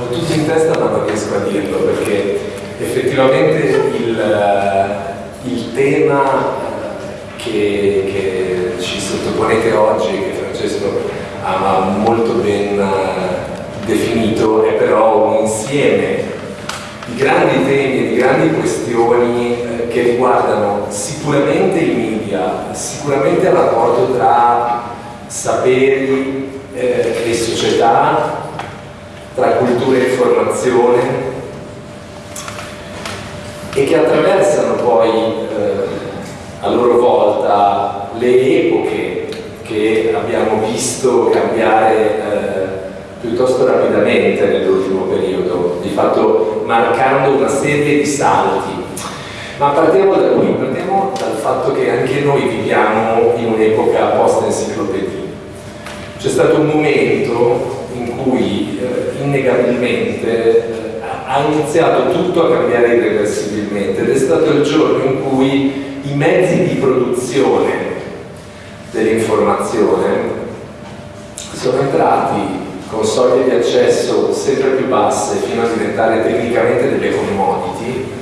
ho tutto in testa ma non riesco a dirlo perché effettivamente il, il tema che, che, ci sottoponete oggi, che Francesco ha molto ben definito, è però un insieme di grandi temi e di grandi questioni eh, che riguardano sicuramente i media, sicuramente il rapporto tra saperi eh, e società, tra cultura e informazione e che attraversano poi eh, a loro volta le epoche che abbiamo visto cambiare eh, piuttosto rapidamente nell'ultimo periodo, di fatto marcando una serie di salti. Ma partiamo da qui, partiamo dal fatto che anche noi viviamo in un'epoca post-enciclopedia. C'è stato un momento in cui eh, innegabilmente eh, ha iniziato tutto a cambiare irreversibilmente ed è stato il giorno in cui i mezzi di produzione dell'informazione sono entrati con soglie di accesso sempre più basse fino a diventare tecnicamente delle commodity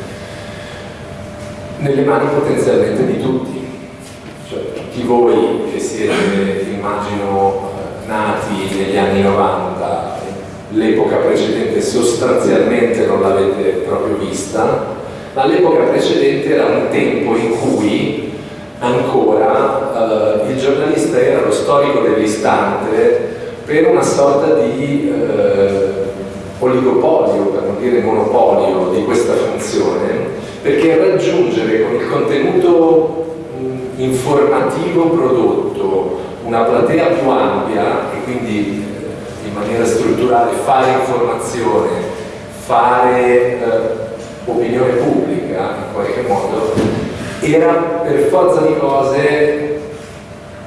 nelle mani potenzialmente di tutti. Cioè tutti voi che siete immagino nati negli anni 90 l'epoca precedente sostanzialmente non l'avete proprio vista ma l'epoca precedente era un tempo in cui ancora eh, il giornalista era lo storico dell'istante per una sorta di eh, oligopolio, per non dire monopolio di questa funzione, perché raggiungere con il contenuto mh, informativo prodotto una platea più ampia e quindi eh, in maniera strutturale fare informazione, fare eh, opinione pubblica in qualche modo, era per forza di cose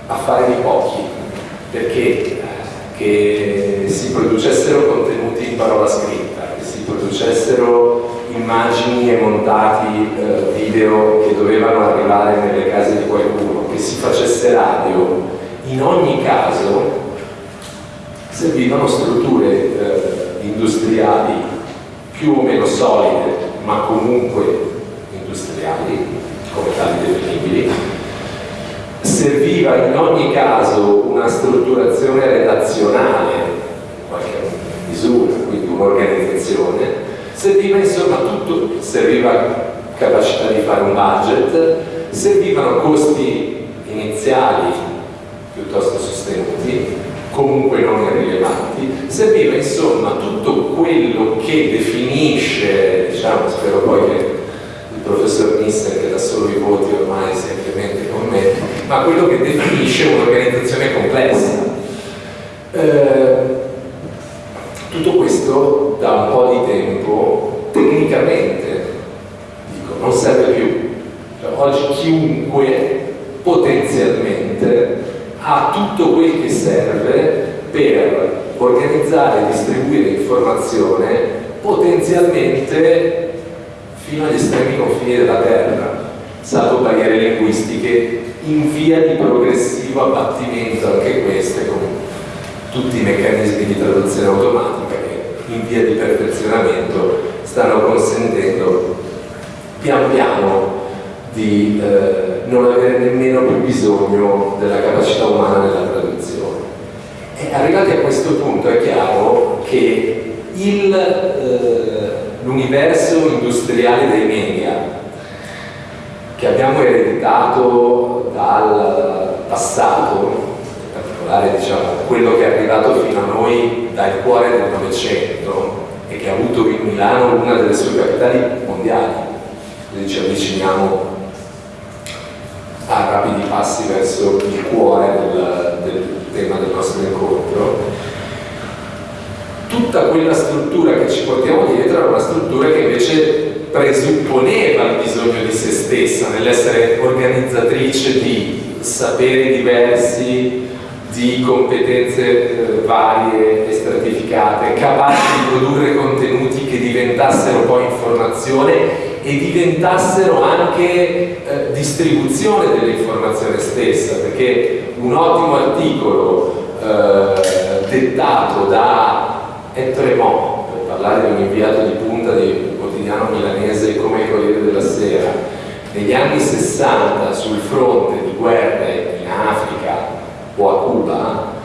affare di pochi, perché che si producessero contenuti in parola scritta, che si producessero immagini e montati eh, video che dovevano arrivare nelle case di qualcuno, che si facesse radio, in ogni caso servivano strutture eh, industriali più o meno solide, ma comunque industriali, come tali definibili, serviva in ogni caso una strutturazione redazionale, in qualche misura, quindi un'organizzazione, serviva insomma tutto, serviva capacità di fare un budget, servivano costi iniziali piuttosto sostenuti, comunque non irrilevanti, serviva insomma tutto quello che definisce, diciamo, spero poi che il professor Nisser che dà solo i voti ormai semplicemente con me, ma quello che definisce un'organizzazione complessa. Eh, tutto questo da un po' di tempo tecnicamente dico, non serve più. Cioè, oggi chiunque potenzialmente ha tutto quel che serve per organizzare e distribuire informazione potenzialmente fino agli estremi confini della terra, salvo barriere linguistiche in via di progressivo abbattimento, anche queste con tutti i meccanismi di traduzione automatica che in via di perfezionamento stanno consentendo pian piano di eh, non avere nemmeno più bisogno della capacità umana nella traduzione. E arrivati a questo punto è chiaro che eh, l'universo industriale dei media che abbiamo ereditato dal passato, in particolare diciamo, quello che è arrivato fino a noi dal cuore del Novecento e che ha avuto in Milano una delle sue capitali mondiali, quindi ci avviciniamo a rapidi passi verso il cuore del, del tema del nostro incontro. Tutta quella struttura che ci portiamo dietro era una struttura che invece presupponeva il bisogno di se stessa nell'essere organizzatrice di saperi diversi, di competenze eh, varie e stratificate, capaci di produrre contenuti che diventassero poi informazione e diventassero anche eh, distribuzione dell'informazione stessa, perché un ottimo articolo eh, dettato da Tremont, per parlare di un inviato di punta di un quotidiano milanese come il Corriere della Sera, negli anni 60 sul fronte di guerre in Africa o a Cuba,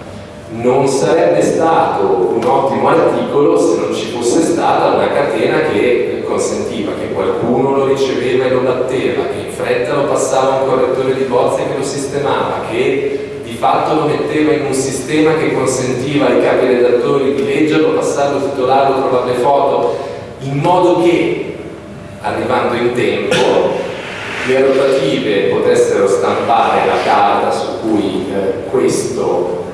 non sarebbe stato un ottimo articolo se non ci fosse stata una catena che consentiva che qualcuno lo riceveva e lo batteva, che in fretta lo passava un correttore di bozze che lo sistemava, che di fatto lo metteva in un sistema che consentiva ai capi redattori di leggerlo, passarlo, titolarlo, trovare le foto, in modo che, arrivando in tempo, le rotative potessero stampare la carta su cui eh, questo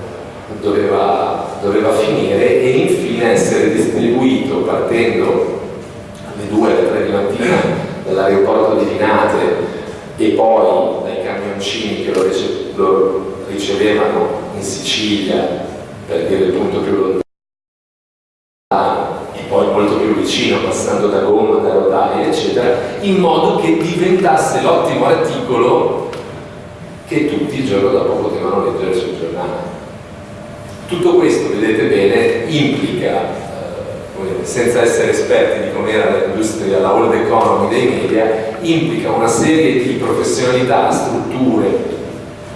doveva, doveva finire e infine essere distribuito partendo alle 2 alle 3 di mattina dall'aeroporto di Linate e poi dai camioncini che lo, rice lo ricevevano in Sicilia per dire il punto più lontano e poi molto più vicino passando da gomma, da rotaie eccetera in modo che diventasse l'ottimo articolo che tutti il giorno dopo potevano leggere sul giornale. Tutto questo, vedete bene, implica, eh, senza essere esperti di com'era l'industria, la old economy dei media, implica una serie di professionalità, strutture,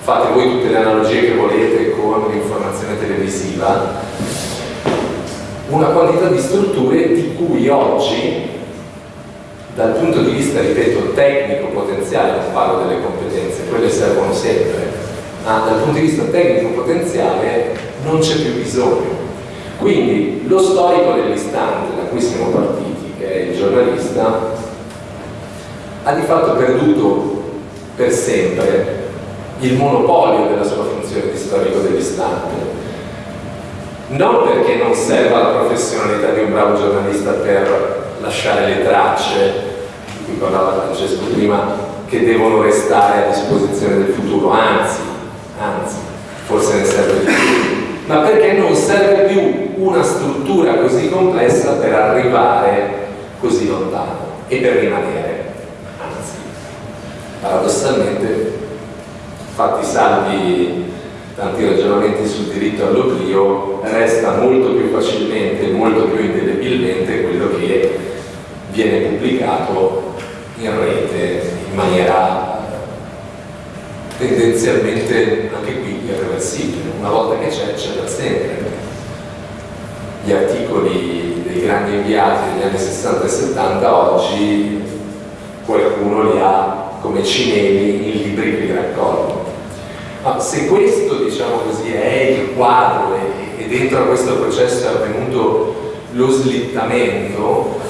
fate voi tutte le analogie che volete con l'informazione televisiva, una quantità di strutture di cui oggi dal punto di vista, ripeto, tecnico potenziale, non parlo delle competenze, quelle servono sempre, ma dal punto di vista tecnico potenziale non c'è più bisogno. Quindi lo storico dell'istante da cui siamo partiti, che è il giornalista, ha di fatto perduto per sempre il monopolio della sua funzione di storico dell'istante. Non perché non serva la professionalità di un bravo giornalista per lasciare le tracce, di cui parlava Francesco prima, che devono restare a disposizione del futuro, anzi, anzi, forse ne serve di più ma perché non serve più una struttura così complessa per arrivare così lontano e per rimanere. Anzi, paradossalmente, fatti salvi tanti ragionamenti sul diritto all'oblio, resta molto più facilmente, molto più indelebilmente quello che viene pubblicato in rete in maniera tendenzialmente anche qui irreversibile, una volta che c'è, c'è per sempre. Gli articoli dei grandi inviati degli anni 60 e 70 oggi qualcuno li ha come cineli in libri che li raccolgono. Ma se questo, diciamo così, è il quadro e, dentro a questo processo è avvenuto lo slittamento,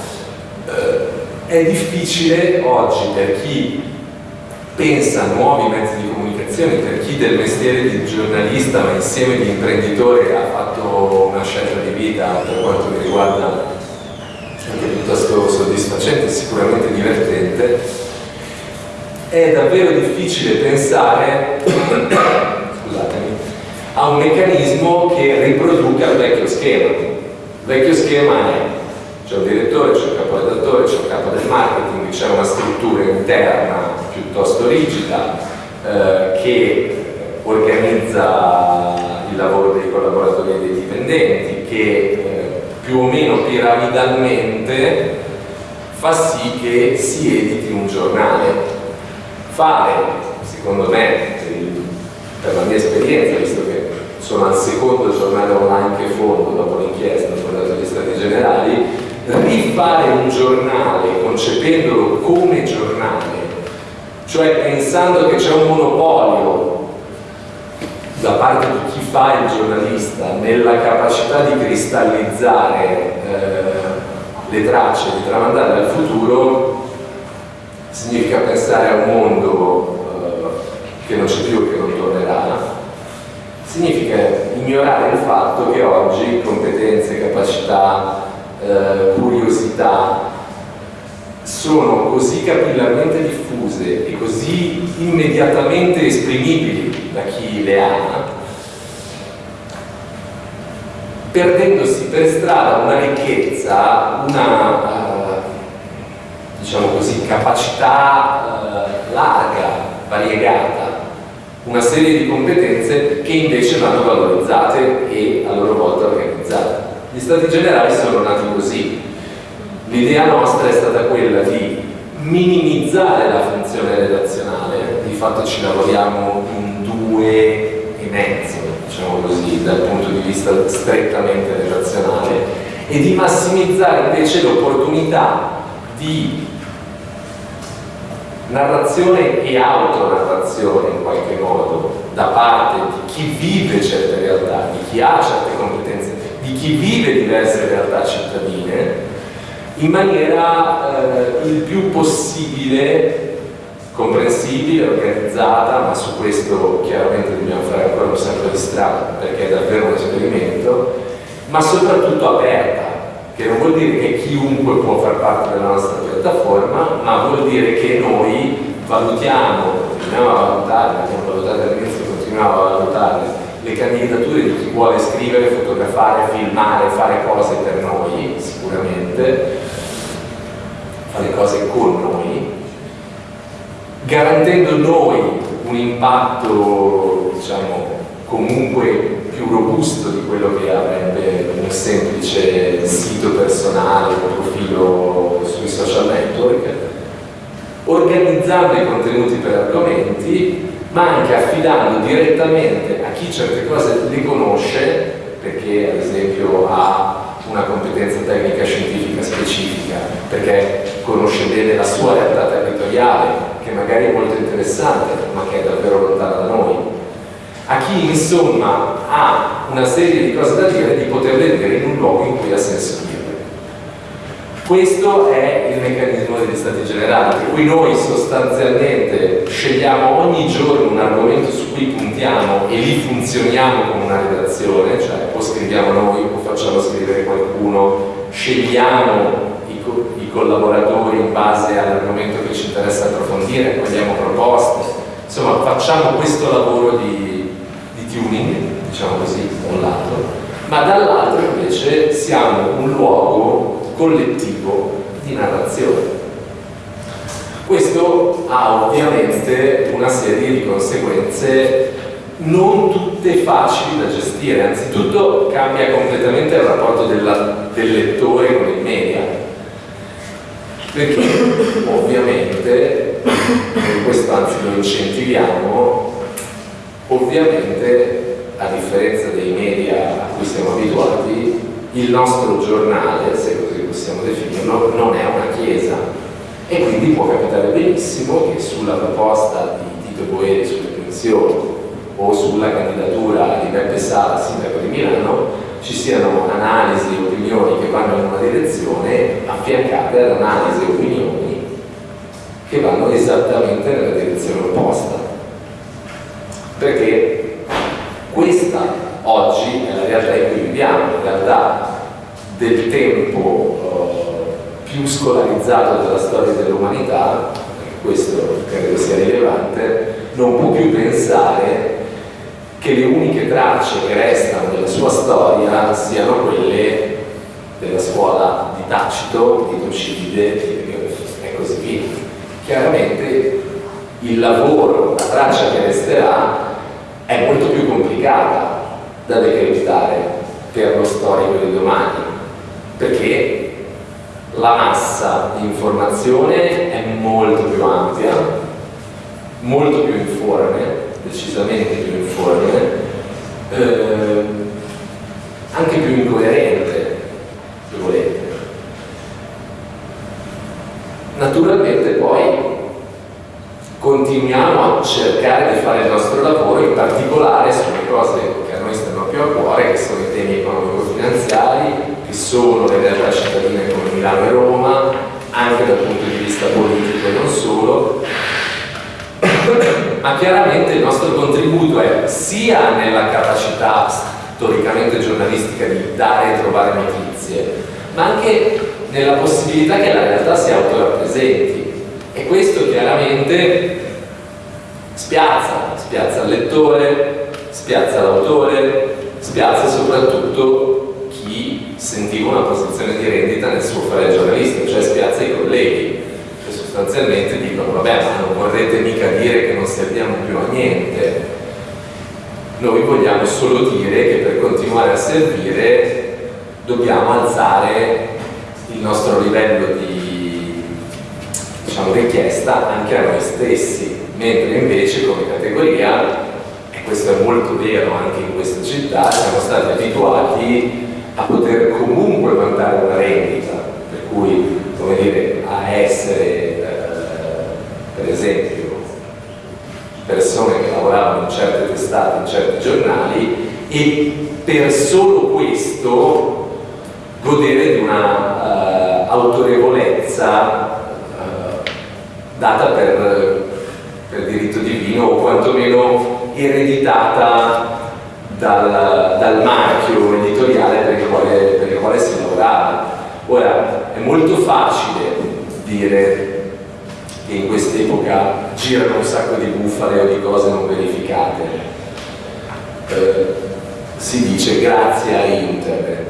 è difficile oggi per chi pensa a nuovi mezzi di comunicazione per chi del mestiere di giornalista ma insieme di imprenditore ha fatto una scelta di vita per quanto mi riguarda anche piuttosto soddisfacente e sicuramente divertente. È davvero difficile pensare a un meccanismo che riproduca il vecchio schema. Il vecchio schema è c'è un direttore, c'è un capo redattore, c'è un capo del marketing, c'è una struttura interna piuttosto rigida eh, che organizza il lavoro dei collaboratori e dei dipendenti, che eh, più o meno piramidalmente fa sì che si editi un giornale. Fare, secondo me, per la mia esperienza, visto che sono al secondo giornale online che fondo dopo l'inchiesta, dopo gli stati generali, rifare un giornale concependolo come giornale cioè pensando che c'è un monopolio da parte di chi fa il giornalista nella capacità di cristallizzare eh, le tracce, di tramandare al futuro, significa pensare a un mondo eh, che non c'è più e che non tornerà, significa ignorare il fatto che oggi competenze, capacità, eh, curiosità, sono così capillarmente diffuse e così immediatamente esprimibili da chi le ha, perdendosi per strada una ricchezza, una uh, diciamo così, capacità uh, larga, variegata, una serie di competenze che invece vanno valorizzate e a loro volta organizzate. Gli stati generali sono nati così, L'idea nostra è stata quella di minimizzare la funzione redazionale, di fatto ci lavoriamo in due e mezzo, diciamo così, dal punto di vista strettamente redazionale, e di massimizzare invece l'opportunità di narrazione e autonarrazione in qualche modo da parte di chi vive certe realtà, di chi ha certe competenze, di chi vive diverse realtà cittadine in maniera eh, il più possibile comprensibile, organizzata, ma su questo chiaramente dobbiamo fare ancora un sacco di strada perché è davvero un esperimento, ma soprattutto aperta, che non vuol dire che chiunque può far parte della nostra piattaforma, ma vuol dire che noi valutiamo, continuiamo a valutare, abbiamo valutato all'inizio, continuiamo a valutare le candidature di chi vuole scrivere, fotografare, filmare, fare cose per noi, sicuramente, fare cose con noi, garantendo noi un impatto, diciamo, comunque più robusto di quello che avrebbe un semplice sito personale, un profilo sui social network, organizzando i contenuti per argomenti, ma anche affidando direttamente a chi certe cose le conosce, perché ad esempio ha una competenza tecnica scientifica specifica, perché conosce bene la sua realtà territoriale, che magari è molto interessante, ma che è davvero lontana da noi, a chi insomma ha una serie di cose da dire di poterle dire in un luogo in cui ha senso dirle. Questo è il meccanismo degli stati generali, per cui noi sostanzialmente scegliamo ogni giorno un argomento su cui puntiamo e lì funzioniamo come una redazione, cioè o scriviamo noi o facciamo scrivere qualcuno, scegliamo i, co i collaboratori in base all'argomento che ci interessa approfondire, cogliamo proposte, insomma facciamo questo lavoro di tuning, diciamo così, da un lato, ma dall'altro invece siamo un luogo collettivo di narrazione. Questo ha ovviamente una serie di conseguenze non tutte facili da gestire, anzitutto cambia completamente il rapporto della, del lettore con il media, perché ovviamente, e questo anzi lo incentiviamo, Ovviamente, a differenza dei media a cui siamo abituati, il nostro giornale, se così possiamo definirlo, non è una chiesa. E quindi può capitare benissimo che sulla proposta di Tito Boeri sulle pensioni o sulla candidatura di Beppe Sala, sindaco di Milano, ci siano analisi e opinioni che vanno in una direzione affiancate ad analisi e opinioni che vanno esattamente nella direzione opposta. Perché questa oggi è la realtà in cui viviamo, la realtà del tempo eh, più scolarizzato della storia dell'umanità, questo credo sia rilevante, non può più pensare che le uniche tracce che restano della sua storia siano quelle della scuola di Tacito, di Tucidide e così via. Chiaramente il lavoro, la traccia che resterà è molto più complicata da decretare per lo storico di domani, perché la massa di informazione è molto più ampia, molto più informe, decisamente più informe, eh, anche più incoerente, se volete. Naturalmente poi continuiamo a cercare di fare il nostro lavoro, in particolare sulle cose che a noi stanno più a cuore, che sono i temi economico-finanziari, che sono le realtà cittadine come Milano e Roma, anche dal punto di vista politico e non solo, ma chiaramente il nostro contributo è sia nella capacità storicamente giornalistica di dare e trovare notizie, ma anche nella possibilità che la realtà si autorappresenti. E questo chiaramente spiazza, spiazza il lettore, spiazza l'autore, spiazza soprattutto chi sentiva una posizione di rendita nel suo fare giornalista, cioè spiazza i colleghi, che sostanzialmente dicono vabbè ma non vorrete mica dire che non serviamo più a niente, noi vogliamo solo dire che per continuare a servire dobbiamo alzare il nostro livello di diciamo, richiesta anche a noi stessi, mentre invece come categoria, questo è molto vero anche in questa città, siamo stati abituati a poter comunque mandare una rendita, per cui come dire, a essere eh, per esempio persone che lavoravano in certe testate, in certi giornali e per solo questo godere di una uh, autorevolezza uh, data per, per, diritto divino o quantomeno ereditata dal, dal marchio editoriale per il, quale, per il quale si lavorava. Ora, è molto facile dire che in quest'epoca girano un sacco di bufale o di cose non verificate. Eh, si dice grazie a internet.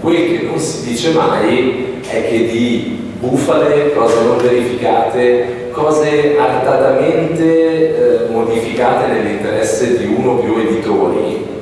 Quel che non si dice mai è che di bufale, cose non verificate, cose artatamente eh, modificate nell'interesse di uno o più editori.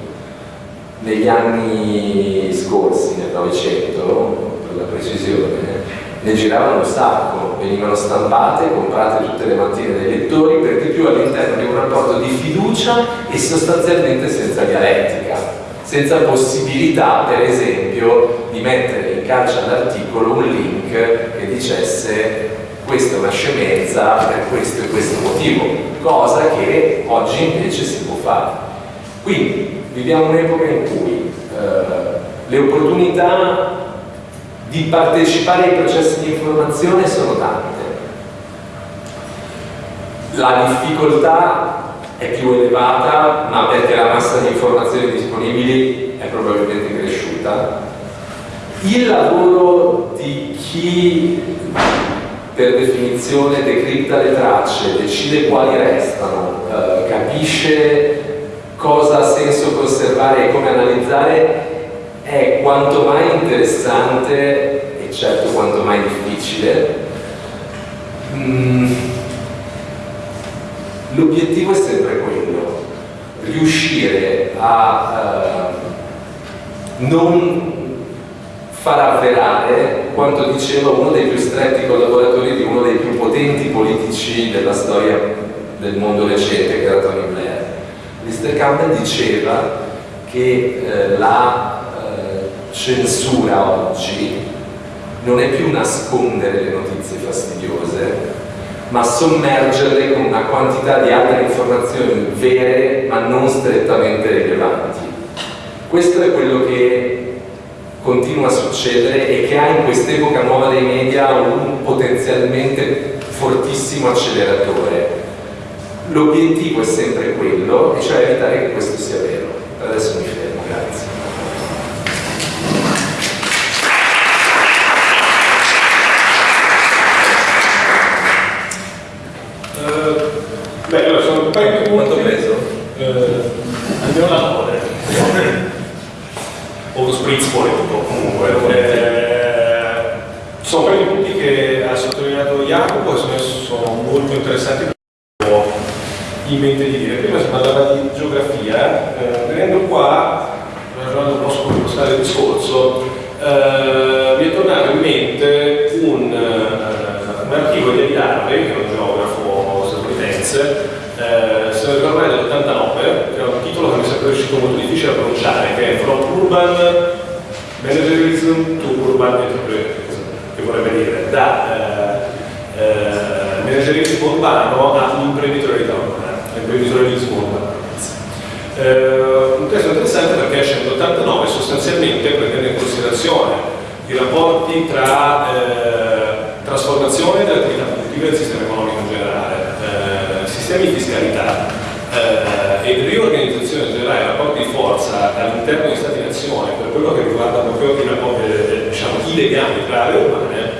Negli anni scorsi, nel Novecento, per la precisione, ne giravano un sacco, venivano stampate, comprate tutte le mattine dai lettori, per di più all'interno di un rapporto di fiducia e sostanzialmente senza dialettica, senza possibilità, per esempio, di mettere in calcia all'articolo un link che dicesse questa è una scemenza per questo e questo motivo, cosa che oggi invece si può fare. Quindi viviamo un'epoca in cui eh, le opportunità di partecipare ai processi di informazione sono tante. La difficoltà è più elevata, ma perché la massa di informazioni disponibili è probabilmente cresciuta. Il lavoro di chi per definizione decripta le tracce, decide quali restano, eh, capisce cosa ha senso conservare e come analizzare è quanto mai interessante e certo quanto mai difficile. Mm. L'obiettivo è sempre quello, riuscire a uh, non far avverare quanto diceva uno dei più stretti collaboratori di uno dei più potenti politici della storia del mondo recente, che era Tony Blair. Mr. Campbell diceva che eh, la censura oggi non è più nascondere le notizie fastidiose, ma sommergerle con una quantità di altre informazioni vere ma non strettamente rilevanti. Questo è quello che continua a succedere e che ha in quest'epoca nuova dei media un potenzialmente fortissimo acceleratore. L'obiettivo è sempre quello, cioè evitare che questo sia vero. Adesso mi fermo, grazie. Beh, allora sono un paio di punti. Quanto peso? Eh, andiamo a lavoro. o lo spritz fuori tutto comunque. Eh, sono un paio di punti che ha sottolineato Jacopo e secondo me sono molto interessanti per ho in mente di dire. Prima si parlava di geografia, eh, venendo qua, ragionando un po' su come impostare il discorso, eh, mi è tornato in mente un, uh, un articolo di Eliarve, che è un geografo statunitense, eh, se non ricordo bene dell'89, che era un titolo che mi è sempre riuscito molto difficile da pronunciare, che è From Urban Managerism to Urban Entrepreneurship, che vorrebbe dire da eh, eh, managerismo urbano all'imprenditoria urbana, all'imprenditorialismo urbano. Eh, un testo interessante perché esce nell'89 sostanzialmente prendendo in considerazione i rapporti tra eh, trasformazione dell'attività produttiva del sistema economico in generale, eh, sistemi di fiscalità eh, e riorganizzazione in generale dei rapporti di forza all'interno degli Stati-nazione per quello che riguarda proprio i, rapporti, eh, diciamo, i legami tra le urbane,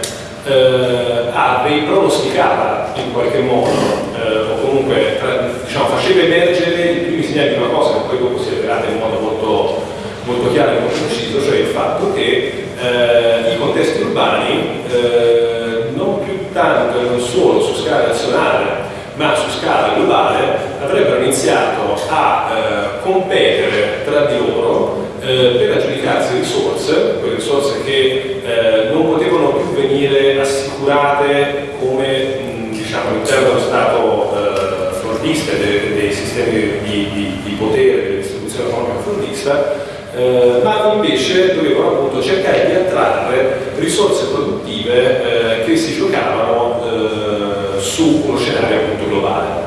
eh, ha dei pronosticava in qualche modo o comunque diciamo, faceva emergere i primi segnali di una cosa che poi dopo si rivelata in modo molto, molto chiaro e molto preciso, cioè il fatto che eh, i contesti urbani eh, non più tanto e non solo su scala nazionale ma su scala globale avrebbero iniziato a eh, competere tra di loro eh, per aggiudicarsi risorse, quelle risorse che venire assicurate come diciamo, all'interno dello Stato eh, fordista dei, dei, sistemi di, di, di potere dell'istituzione economica fordista eh, ma invece dovevano appunto cercare di attrarre risorse produttive eh, che si giocavano eh, su uno scenario appunto globale.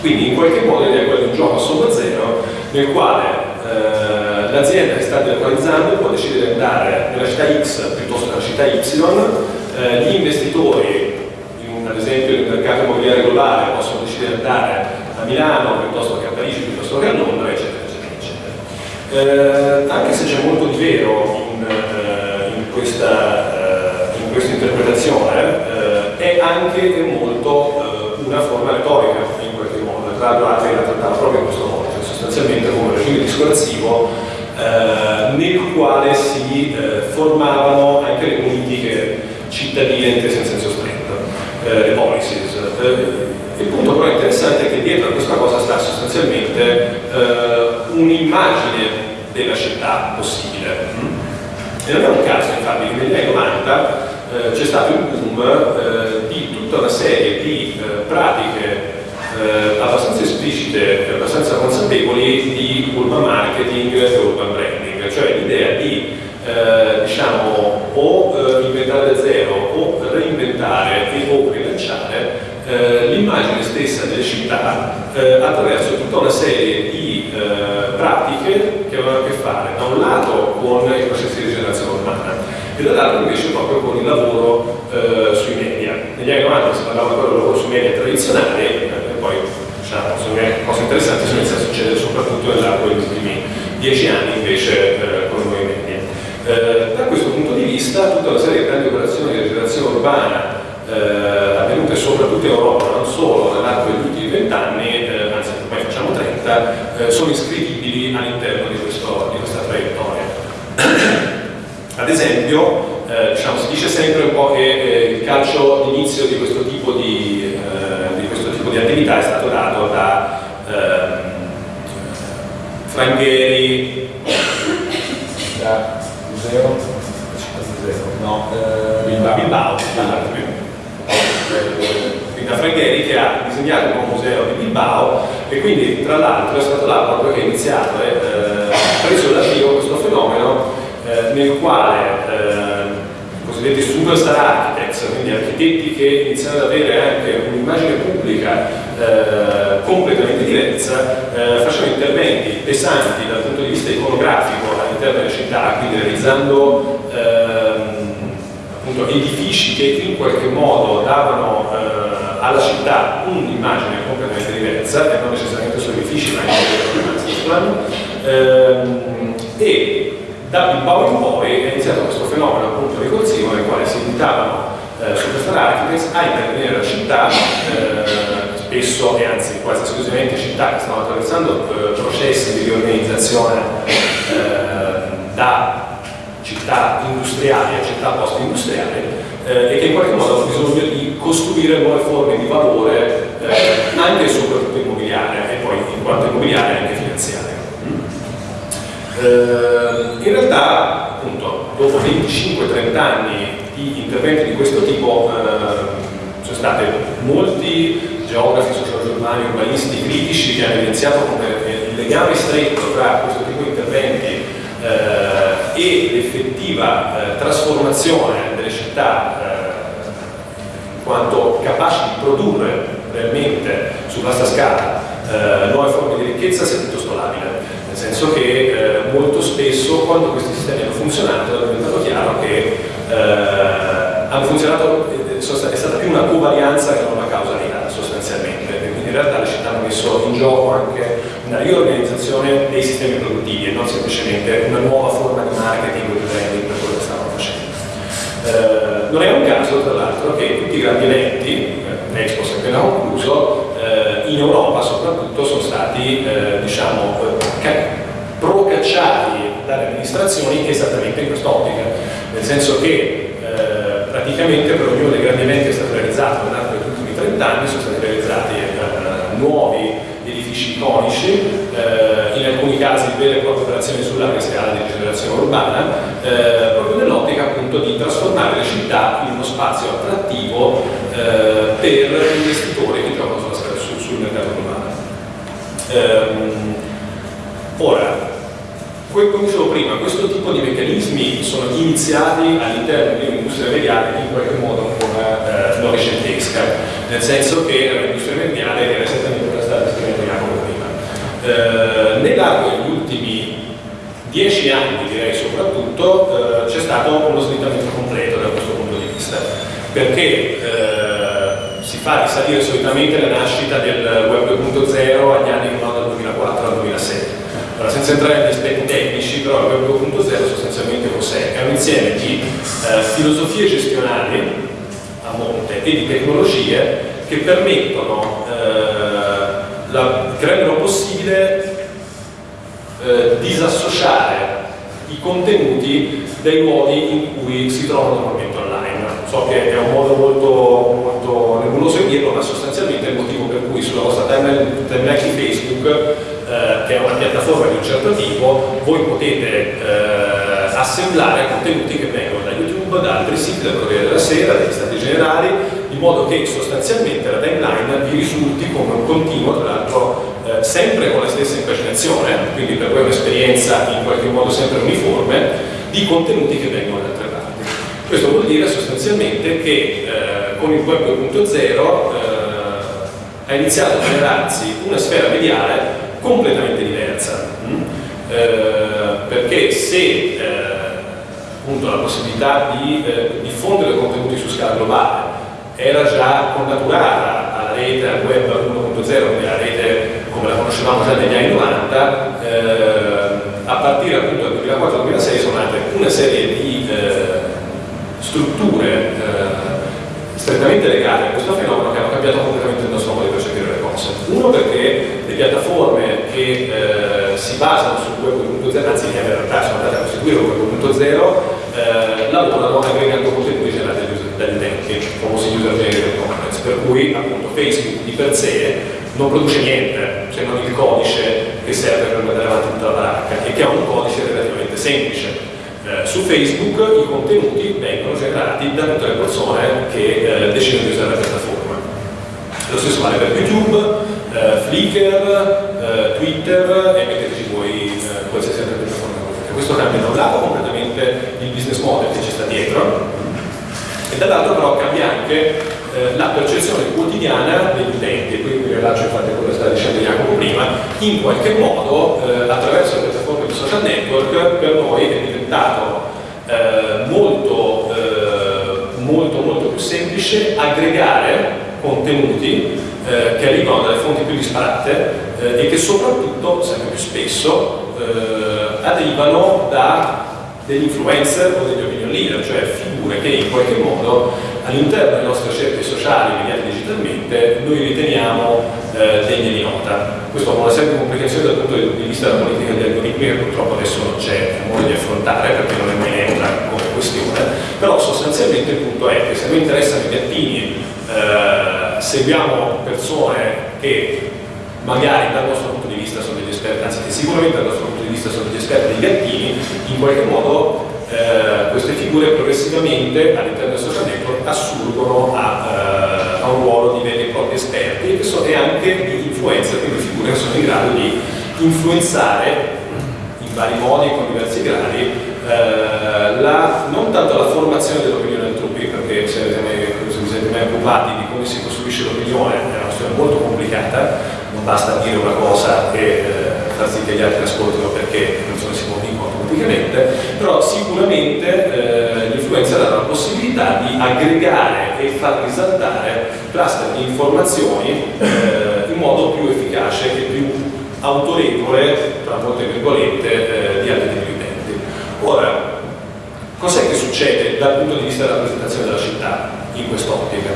Quindi in qualche modo l'idea è quella di un gioco a somma zero nel quale l'azienda che sta delocalizzando può decidere di andare nella città X piuttosto che nella città Y, eh, gli investitori, in, ad esempio nel mercato immobiliare globale, possono decidere di andare a Milano piuttosto che a Parigi, piuttosto che a Londra, eccetera, eccetera, eccetera. Eh, anche se c'è molto di vero in, eh, in questa, in questa interpretazione, è anche molto una forma retorica in qualche modo, tra l'altro la trattava proprio in questo modo, cioè sostanzialmente come regime discorsivo eh, nel quale si eh, formavano anche le politiche cittadine intese in senso stretto, eh, le policies. il punto però interessante è che dietro a questa cosa sta sostanzialmente un'immagine della città possibile. E non è un caso infatti che negli anni 90 eh, c'è stato un boom eh, di tutta una serie di eh, pratiche eh, abbastanza esplicite abbastanza consapevoli di urban marketing e urban branding, cioè l'idea di eh, diciamo o eh, inventare da zero o reinventare e o rilanciare l'immagine stessa delle città attraverso tutta una serie di pratiche che avevano a che fare da un lato con i processi di rigenerazione urbana e dall'altro invece proprio con il lavoro eh, sui media. Negli anni 90 si parlava ancora del lavoro sui media tradizionali poi diciamo, sono cose interessanti sono iniziate a succedere soprattutto nell'arco degli ultimi dieci anni invece eh, con i nuovi media. Eh, da questo punto di vista tutta una serie di grandi operazioni di rigenerazione urbana eh, avvenute soprattutto in Europa, non solo nell'arco degli ultimi vent'anni, eh, anzi ormai facciamo 30, eh, sono iscrivibili all'interno di, di questa traiettoria. Ad esempio, eh, diciamo, si dice sempre un po' che eh, il calcio d'inizio di questo tipo di, eh, di, attività è stato dato da ehm, Frangheri, da Museo, no, eh, Bilbao, Bilbao. Da Frangheri che ha disegnato nuovo museo di Bilbao e quindi tra l'altro è stato là proprio che ha iniziato e eh, preso l'avvio questo fenomeno eh, nel quale eh, i cosiddetti architects, quindi architetti che iniziano ad avere anche un'immagine pubblica eh, completamente diversa, eh, facevano interventi pesanti dal punto di vista iconografico all'interno della città, quindi realizzando ehm, appunto, edifici che in qualche modo davano eh, alla città un'immagine completamente diversa, e non necessariamente solo edifici, ma anche ehm, e da Bilbao in poi è iniziato questo fenomeno appunto ricorsivo nel quale si invitavano eh, superstar architects a intervenire nella città, eh, spesso e anzi quasi esclusivamente città che stanno attraversando eh, processi di riorganizzazione eh, da città industriali a città post-industriali eh, e che in qualche modo hanno bisogno di costruire nuove forme di valore anche e soprattutto immobiliare e poi in quanto immobiliare anche finanziario. Eh, in realtà, appunto, dopo 25-30 anni di interventi di questo tipo, eh, sono stati molti geografi, sociologi urbani, urbanisti critici che hanno evidenziato come il legame stretto tra questo tipo di interventi eh, e l'effettiva eh, trasformazione delle città eh, in quanto capaci di produrre realmente su vasta scala eh, nuove forme di ricchezza sia piuttosto labile senso che eh, molto spesso quando questi sistemi hanno funzionato è diventato chiaro che eh, funzionato, è stata più una covarianza che non una causalità sostanzialmente, e quindi in realtà le città hanno messo in gioco anche una riorganizzazione dei sistemi produttivi e non semplicemente una nuova forma di marketing o di branding per quello che stavano facendo. Eh, non è un caso, tra l'altro, che tutti i grandi eventi, eh, l'Expo si è appena concluso, eh, in Europa soprattutto sono stati eh, diciamo, procacciati dalle amministrazioni esattamente in quest'ottica, nel senso che eh, praticamente per ognuno dei grandi eventi che è stato realizzato nell'arco degli ultimi 30 anni sono stati realizzati eh, nuovi edifici iconici, eh, in alcuni casi vere e proprie operazioni sulla larga scala di rigenerazione urbana, eh, proprio nell'ottica appunto di trasformare le città in uno spazio attrattivo eh, per investitori che sulla, sul mercato globale. Ehm, ora, come dicevo prima, questo tipo di meccanismi sono iniziati all'interno di un'industria mediale in qualche modo ancora eh, novecentesca, nel senso che l'industria mediale era esattamente come stata descritta Jacopo prima. Eh, nell'arco degli ultimi dieci anni, direi soprattutto, eh, c'è stato uno slittamento completo da questo punto di vista, perché eh, si fa risalire solitamente la nascita del web 2.0 agli anni no, dal 2004 al 2006 allora, senza entrare negli aspetti tecnici, però il Web 2.0 sostanzialmente cos'è? È un insieme di eh, filosofie gestionali a monte e di tecnologie che permettono, eh, la, che rendono possibile eh, disassociare i contenuti dai luoghi in cui si trovano normalmente online. So che è un modo molto, molto nebuloso di dirlo, ma sostanzialmente è il motivo per cui sulla vostra timeline, timeline di Facebook eh, che è una piattaforma di un certo tipo, voi potete eh, assemblare contenuti che vengono da YouTube, da altri siti, dal Corriere della Sera, dagli Stati Generali, in modo che sostanzialmente la timeline vi risulti come un continuo, tra l'altro eh, sempre con la stessa impaginazione, quindi per voi è un'esperienza in qualche modo sempre uniforme, di contenuti che vengono da altre. Questo vuol dire sostanzialmente che eh, con il web 2.0 eh, ha iniziato a generarsi una sfera mediale completamente diversa, mm? eh, perché se eh, appunto la possibilità di eh, diffondere contenuti su scala globale era già connaturata alla rete al web 1.0, quindi alla rete come la conoscevamo già negli anni 90, eh, a partire appunto dal 2004-2006 sono nate una serie di eh, strutture eh, strettamente legate a questo fenomeno che hanno cambiato completamente il nostro modo di percepire le cose. Uno perché le piattaforme che eh, si basano sul web 2.0, anzi che in realtà sono andate a costituire il web 2.0, eh, lavorano aggregando contenuti generati dagli utenti, i famosi user generated content, per cui appunto Facebook di per sé non produce niente se non il codice che serve per mandare avanti tutta la baracca e che ha un codice relativamente semplice eh, su Facebook i contenuti vengono generati da tutte le persone che eh, decidono di usare la piattaforma. Lo stesso vale per YouTube, eh, Flickr, eh, Twitter e metteteci voi eh, qualsiasi altra piattaforma. Questo cambia da un lato completamente il business model che ci sta dietro e dall'altro però cambia anche la percezione quotidiana degli utenti, e qui mi rilascio infatti quello che sta dicendo Jacopo prima, in qualche modo attraverso le piattaforme di social network per noi è diventato eh, molto, eh, molto, molto più semplice aggregare contenuti eh, che arrivano dalle fonti più disparate eh, e che soprattutto, sempre più spesso, eh, arrivano da degli influencer o degli opinion leader, cioè figure che in qualche modo all'interno delle nostre scelte sociali mediate digitalmente noi riteniamo eh, degne di nota. Questo con una serie di dal punto di vista della politica degli algoritmi che purtroppo adesso non c'è modo di affrontare perché non è mai come questione, però sostanzialmente il punto è che se noi interessano i gattini eh, seguiamo persone che magari dal nostro punto di vista sono degli esperti, anzi che sicuramente dal nostro punto di vista sono degli esperti dei gattini, in qualche modo eh, queste figure progressivamente all'interno del social network assurgono a, eh, a, un ruolo di esperti e, so, e anche di influencer, quindi figure che sono in grado di influenzare in vari modi, con diversi gradi, eh, la, non tanto la formazione dell'opinione altrui, perché se, siete mai occupati di come si costruisce l'opinione è una questione molto complicata, non basta dire una cosa e eh, far sì che gli altri ascoltino perché le si convincono automaticamente, però sicuramente eh, gli influencer hanno la possibilità di aggregare e far risaltare cluster di informazioni eh, in modo più efficace e più autorevole, tra molte virgolette, eh, di altri tipi utenti. Ora, cos'è che succede dal punto di vista della rappresentazione della città in quest'ottica?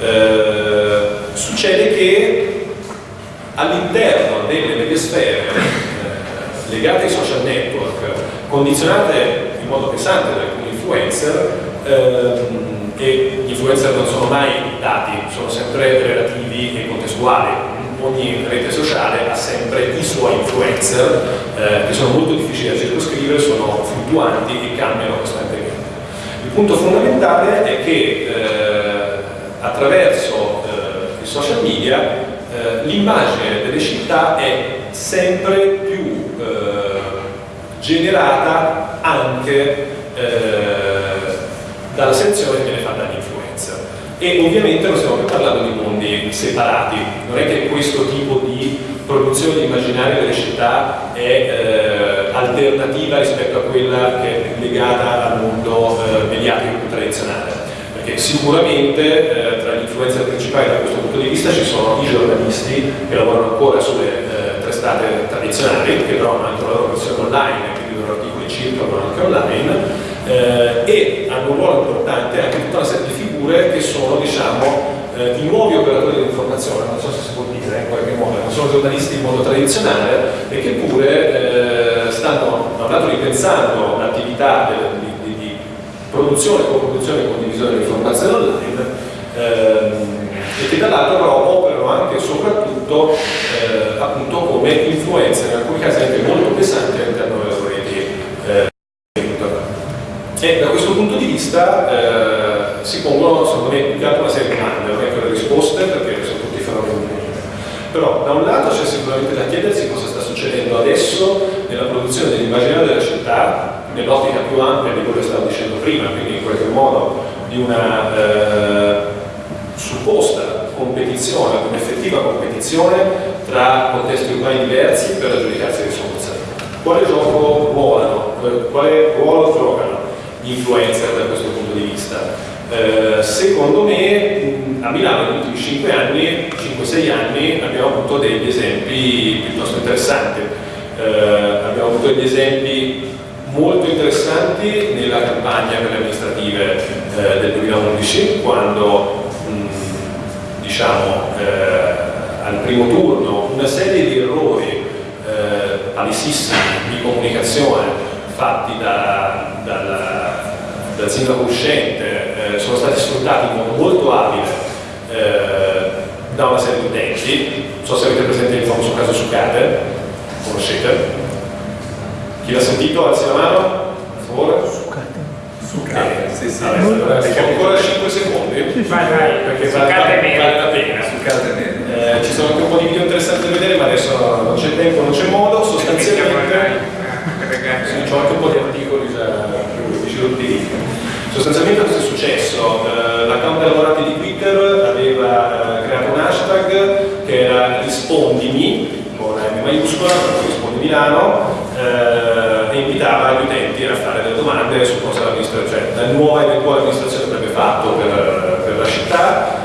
Eh, succede che all'interno delle medie sfere eh, legate ai social network, condizionate in modo pesante da alcuni influencer, ehm, e gli influencer non sono mai dati, sono sempre relativi e contestuali. Ogni rete sociale ha sempre i suoi influencer eh, che sono molto difficili da circoscrivere, sono fluttuanti e cambiano costantemente. Il punto fondamentale è che eh, attraverso eh, i social media eh, l'immagine delle città è sempre più eh, generata anche eh, dalla selezione che viene fatta all'influenza. E ovviamente non stiamo più parlando di mondi separati, non è che questo tipo di produzione di immaginario delle città è eh, alternativa rispetto a quella che è legata al mondo eh, mediatico tradizionale. Perché sicuramente eh, tra gli influencer principali da questo punto di vista ci sono i giornalisti che lavorano ancora sulle eh, testate tradizionali, che però hanno anche la loro versione online, articoli circolano anche online, eh, e hanno un ruolo importante anche tutta una serie di figure che sono diciamo, eh, i nuovi operatori dell'informazione, non so se si può dire in qualche modo, non sono giornalisti in modo tradizionale e che pure eh, stanno da un lato ripensando l'attività di, di, di, produzione, co-produzione e condivisione dell'informazione online ehm, e che dall'altro però operano anche e soprattutto eh, appunto come influenza, in alcuni casi anche molto pesanti all'interno delle loro reti eh, e da questo punto di vista eh, si pongono secondo me più che altro una serie di domande, non è che le risposte perché sono tutti fenomeni però da un lato c'è sicuramente da chiedersi cosa sta succedendo adesso nella produzione dell'immaginario della città nell'ottica più ampia di quello che stavo dicendo prima, quindi in qualche modo di una eh, supposta competizione, un'effettiva competizione tra contesti urbani diversi per aggiudicarsi risorse. Quale gioco ruolano? Quale ruolo giocano influencer da questo punto di vista? Eh, secondo me a Milano negli ultimi 5 anni, 5-6 anni abbiamo avuto degli esempi piuttosto interessanti. Eh, abbiamo avuto degli esempi molto interessanti nella campagna per le amministrative eh, del 2011 quando mh, diciamo eh, al primo turno una serie di errori eh, palesissimi di comunicazione fatti da, dalla, dal sindaco uscente eh, sono stati sfruttati in modo molto abile eh, da una serie di utenti non so se avete presente il famoso caso Sucate conoscete? Chi l'ha sentito? Alzi la mano, per favore. Succate. Succate, sì, sì. Vabbè, allora, ancora 5 secondi. Vai, vai. Perché Succate vale, la pena. Succate meno. Eh, ci sono anche un po' di video interessanti da vedere, ma adesso non c'è tempo, non c'è modo. Sostanzialmente, sì, c'ho anche un po' di articoli già più sviluppi. Sostanzialmente cosa è successo? Eh, L'account dei lavorati di Twitter aveva eh, creato un hashtag che era rispondimi, con M maiuscola, rispondi Milano, eh, e invitava gli utenti a fare delle domande su cosa l'amministrazione, cioè la nuova eventuale amministrazione avrebbe fatto per, per la città.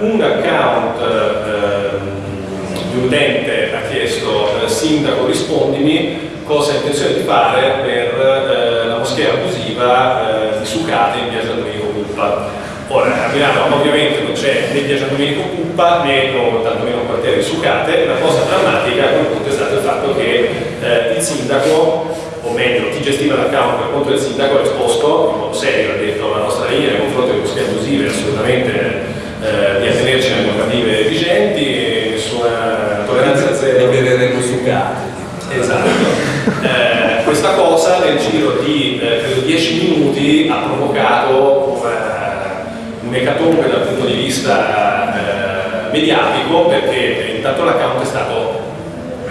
Un account eh, di utente ha chiesto sindaco rispondimi cosa ha intenzione di fare per eh, la moschea abusiva eh, di Sucate in San Domenico Puppa. Ora, a Milano ovviamente non c'è né San Domenico Puppa né no, tantomeno un quartiere di Sucate, la cosa drammatica a quel punto è stato il fatto che eh, il sindaco, o meglio chi gestiva l'account per conto del sindaco ha risposto in modo serio, ha detto la nostra linea nei confronti delle moschee abusive è assolutamente eh, di attenerci alle normative vigenti, nessuna tolleranza zero. Libereremo Succate. Esatto. Eh, questa cosa nel giro di eh, credo 10 minuti ha provocato eh, un ecatombe dal punto di vista eh, mediatico perché intanto l'account è stato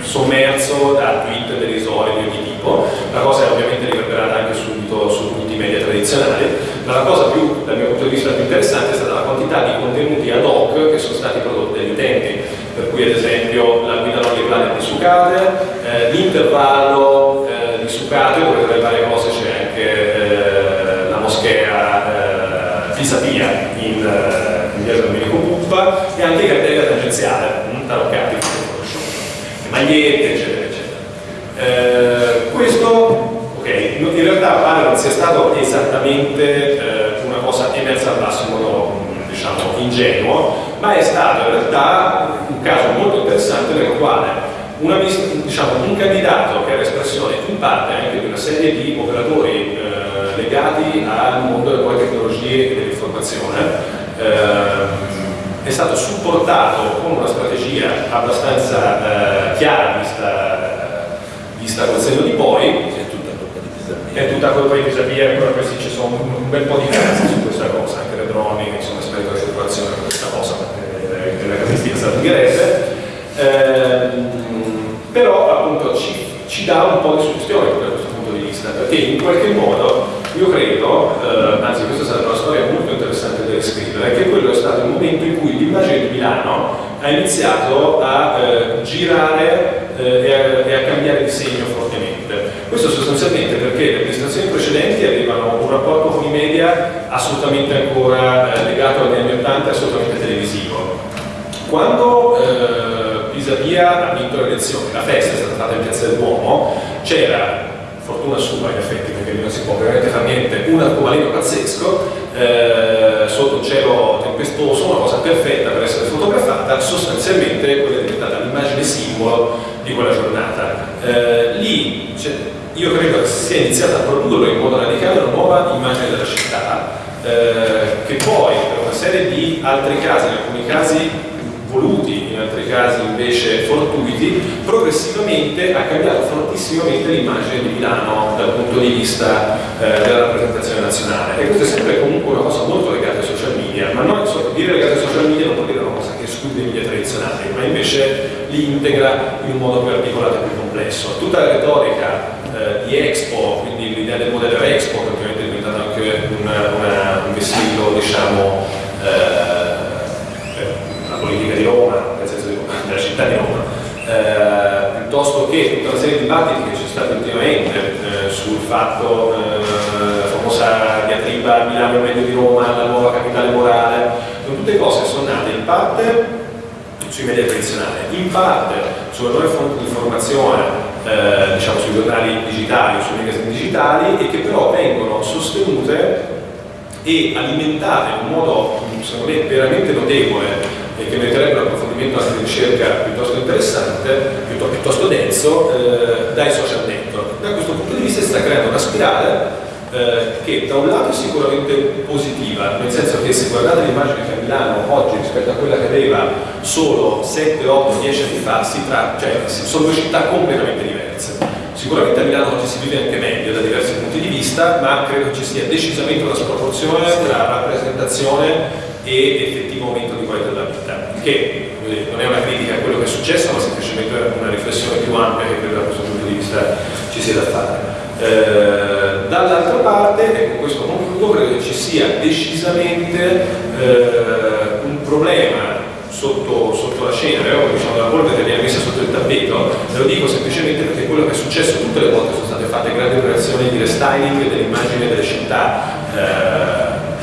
sommerso da tweet derisori di ogni tipo, la cosa è ovviamente riverberata anche subito su tutti i media tradizionali, ma la cosa più, dal mio punto di vista più interessante è stata quantità di contenuti ad hoc che sono stati prodotti dagli utenti, per cui ad esempio la guida non legale di Sucate, eh, l'intervallo eh, di Sucate, dove tra le varie cose c'è anche eh, la moschea eh, Pisapia in, eh, in via Domenico Puppa e anche i cartelli tangenziale, mm, taroccati, magliette, eccetera, eccetera. Eh, questo, ok, in realtà pare non sia stato esattamente eh, una cosa emersa al basso in modo diciamo ingenuo, ma è stato in realtà un caso molto interessante nel quale una, diciamo, un candidato che era espressione in parte anche di una serie di operatori eh, legati al mondo delle nuove tecnologie e dell'informazione eh, è stato supportato con una strategia abbastanza eh, chiara vista, vista col senno di poi C'è tutta colpa di Pisapia. è tutta colpa di Pisapia, ancora questi ci sono un, un bel po' di casi su questa cosa, mancherebbe, ehm, però appunto ci, ci, dà un po' di soluzione da questo punto di vista, perché in qualche modo io credo, eh, anzi questa è stata una storia molto interessante da descrivere, che quello è stato il momento in cui l'immagine di Milano ha iniziato a eh, girare eh, e, a, e, a, cambiare di segno fortemente. Questo sostanzialmente perché le amministrazioni precedenti avevano un rapporto con i media assolutamente ancora eh, legato agli anni 80 assolutamente televisivo quando eh, Pisapia ha vinto le elezioni, la festa è stata fatta in Piazza del Duomo, c'era fortuna sua in effetti, perché non si può veramente fare niente, un arcobaleno pazzesco, eh, sotto un cielo tempestoso, una cosa perfetta per essere fotografata, sostanzialmente quella è diventata l'immagine simbolo di quella giornata. Eh, lì cioè, io credo che si sia iniziato a produrre in modo radicale una nuova immagine della città, eh, che poi per una serie di altri casi, in alcuni casi voluti, in altri casi invece fortuiti, progressivamente ha cambiato fortissimamente l'immagine di Milano dal punto di vista eh, della rappresentazione nazionale. E questo è sempre comunque una cosa molto legata ai social media, ma non dire legata ai social media non vuol dire una cosa che esclude i media tradizionali, ma invece li integra in un modo più articolato e più complesso. Tutta la retorica eh, di Expo, quindi l'idea del modello Expo, che ovviamente è diventato anche una, una, un vestito, diciamo, eh, Roma, nel senso della città di Roma, eh, piuttosto che tutta una serie di dibattiti che sono stati ultimamente eh, sul fatto, eh, la famosa diatriba Milano è meglio di Roma, la nuova capitale morale, sono tutte cose che sono nate in parte sui media tradizionali, in parte sulle nuove fonti di informazione eh, diciamo sui giornali digitali sui magazine digitali e che però vengono sostenute e alimentate in un modo secondo me veramente notevole e che meriterebbe un approfondimento anche di ricerca piuttosto interessante, piuttosto, piuttosto denso, eh, dai social network. Da questo punto di vista si sta creando una spirale eh, che da un lato è sicuramente positiva, nel senso che se guardate l'immagine che ha Milano oggi rispetto a quella che aveva solo 7, 8, 10 anni fa, tratta, cioè, sono due città completamente diverse. Sicuramente a Milano oggi si vive anche meglio da diversi punti di vista, ma credo ci sia decisamente una sproporzione tra rappresentazione e effettivo aumento di qualità della vita, che non è una critica a quello che è successo, ma semplicemente una riflessione più ampia che credo da questo punto di vista ci sia da fare. Eh, dall'altra parte, e con questo concludo, credo che ci sia decisamente eh, un problema sotto, sotto, la scena, eh, diciamo la polvere che viene messa sotto il tappeto, ve lo dico semplicemente perché quello che è successo tutte le volte sono state fatte grandi operazioni di restyling dell'immagine delle città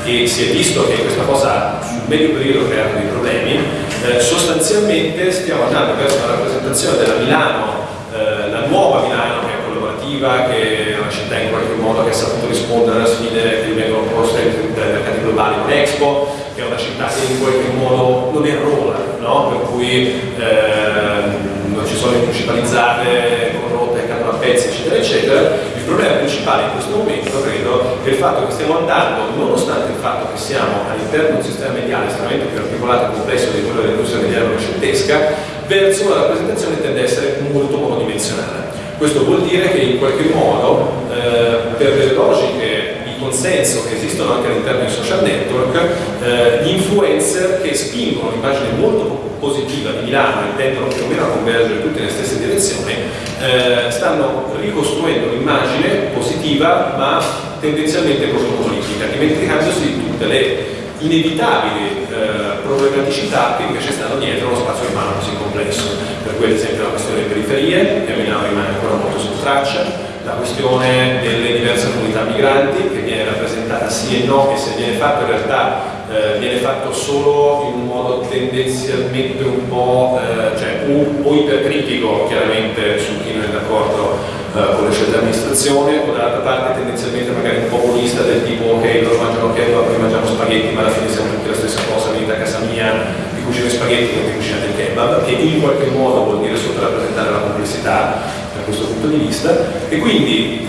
eh, e si è visto che questa cosa sul medio periodo crea dei problemi, eh, sostanzialmente stiamo andando verso una rappresentazione della Milano, eh, la nuova Milano che è collaborativa, che è una città in qualche modo che ha saputo rispondere alle sfide che vengono poste dai mercati globali con Expo, che è una città che in qualche modo non è rola, no? per cui eh, non ci sono le municipalizzate corrotte che cadono a pezzi, eccetera, eccetera il problema principale in questo momento, credo, è il fatto che stiamo andando, nonostante il fatto che siamo all'interno di un sistema mediale estremamente più articolato e complesso di quello dell'industria mediale novecentesca, verso una rappresentazione che tende a essere molto monodimensionale. Questo vuol dire che in qualche modo, eh, per le logiche consenso che esistono anche all'interno dei social network, eh, gli influencer che spingono un'immagine molto positiva di Milano e tendono più o meno a convergere tutte nelle stesse direzioni, eh, stanno ricostruendo un'immagine positiva ma tendenzialmente politica, dimenticandosi di tutte le inevitabili eh, problematicità che invece stanno dietro uno spazio urbano così complesso. Per cui ad esempio la questione delle periferie, che Milano rimane ancora molto sotto traccia, la questione delle diverse comunità migranti che viene rappresentata sì e no e se viene fatto in realtà eh, viene fatto solo in un modo tendenzialmente un po' eh, cioè, o, o ipercritico chiaramente su chi non è d'accordo eh, con le scelte dell'amministrazione o dall'altra parte tendenzialmente magari un populista del tipo ok loro mangiano kebab, noi mangiamo spaghetti ma alla fine siamo tutti la stessa cosa, venite a casa mia vi cucino spaghetti non vi cucinate il kebab che in qualche modo vuol dire sottorappresentare la complessità questo punto di vista e quindi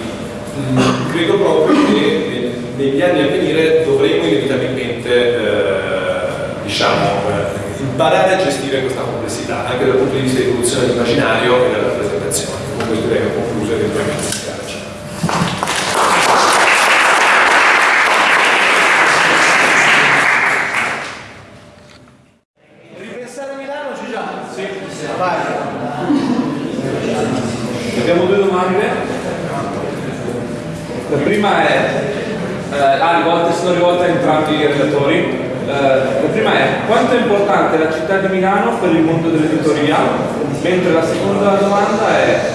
mm, credo proprio che negli anni a venire dovremo inevitabilmente eh, diciamo, eh, imparare a gestire questa complessità anche dal punto di vista di evoluzione dell'immaginario e della rappresentazione. Con questo direi che ho concluso eventualmente. Abbiamo due domande. ah, rivolte, sono rivolte a entrambi i relatori. Eh, la prima è quanto è importante la città di Milano per il mondo dell'editoria, mentre la seconda domanda è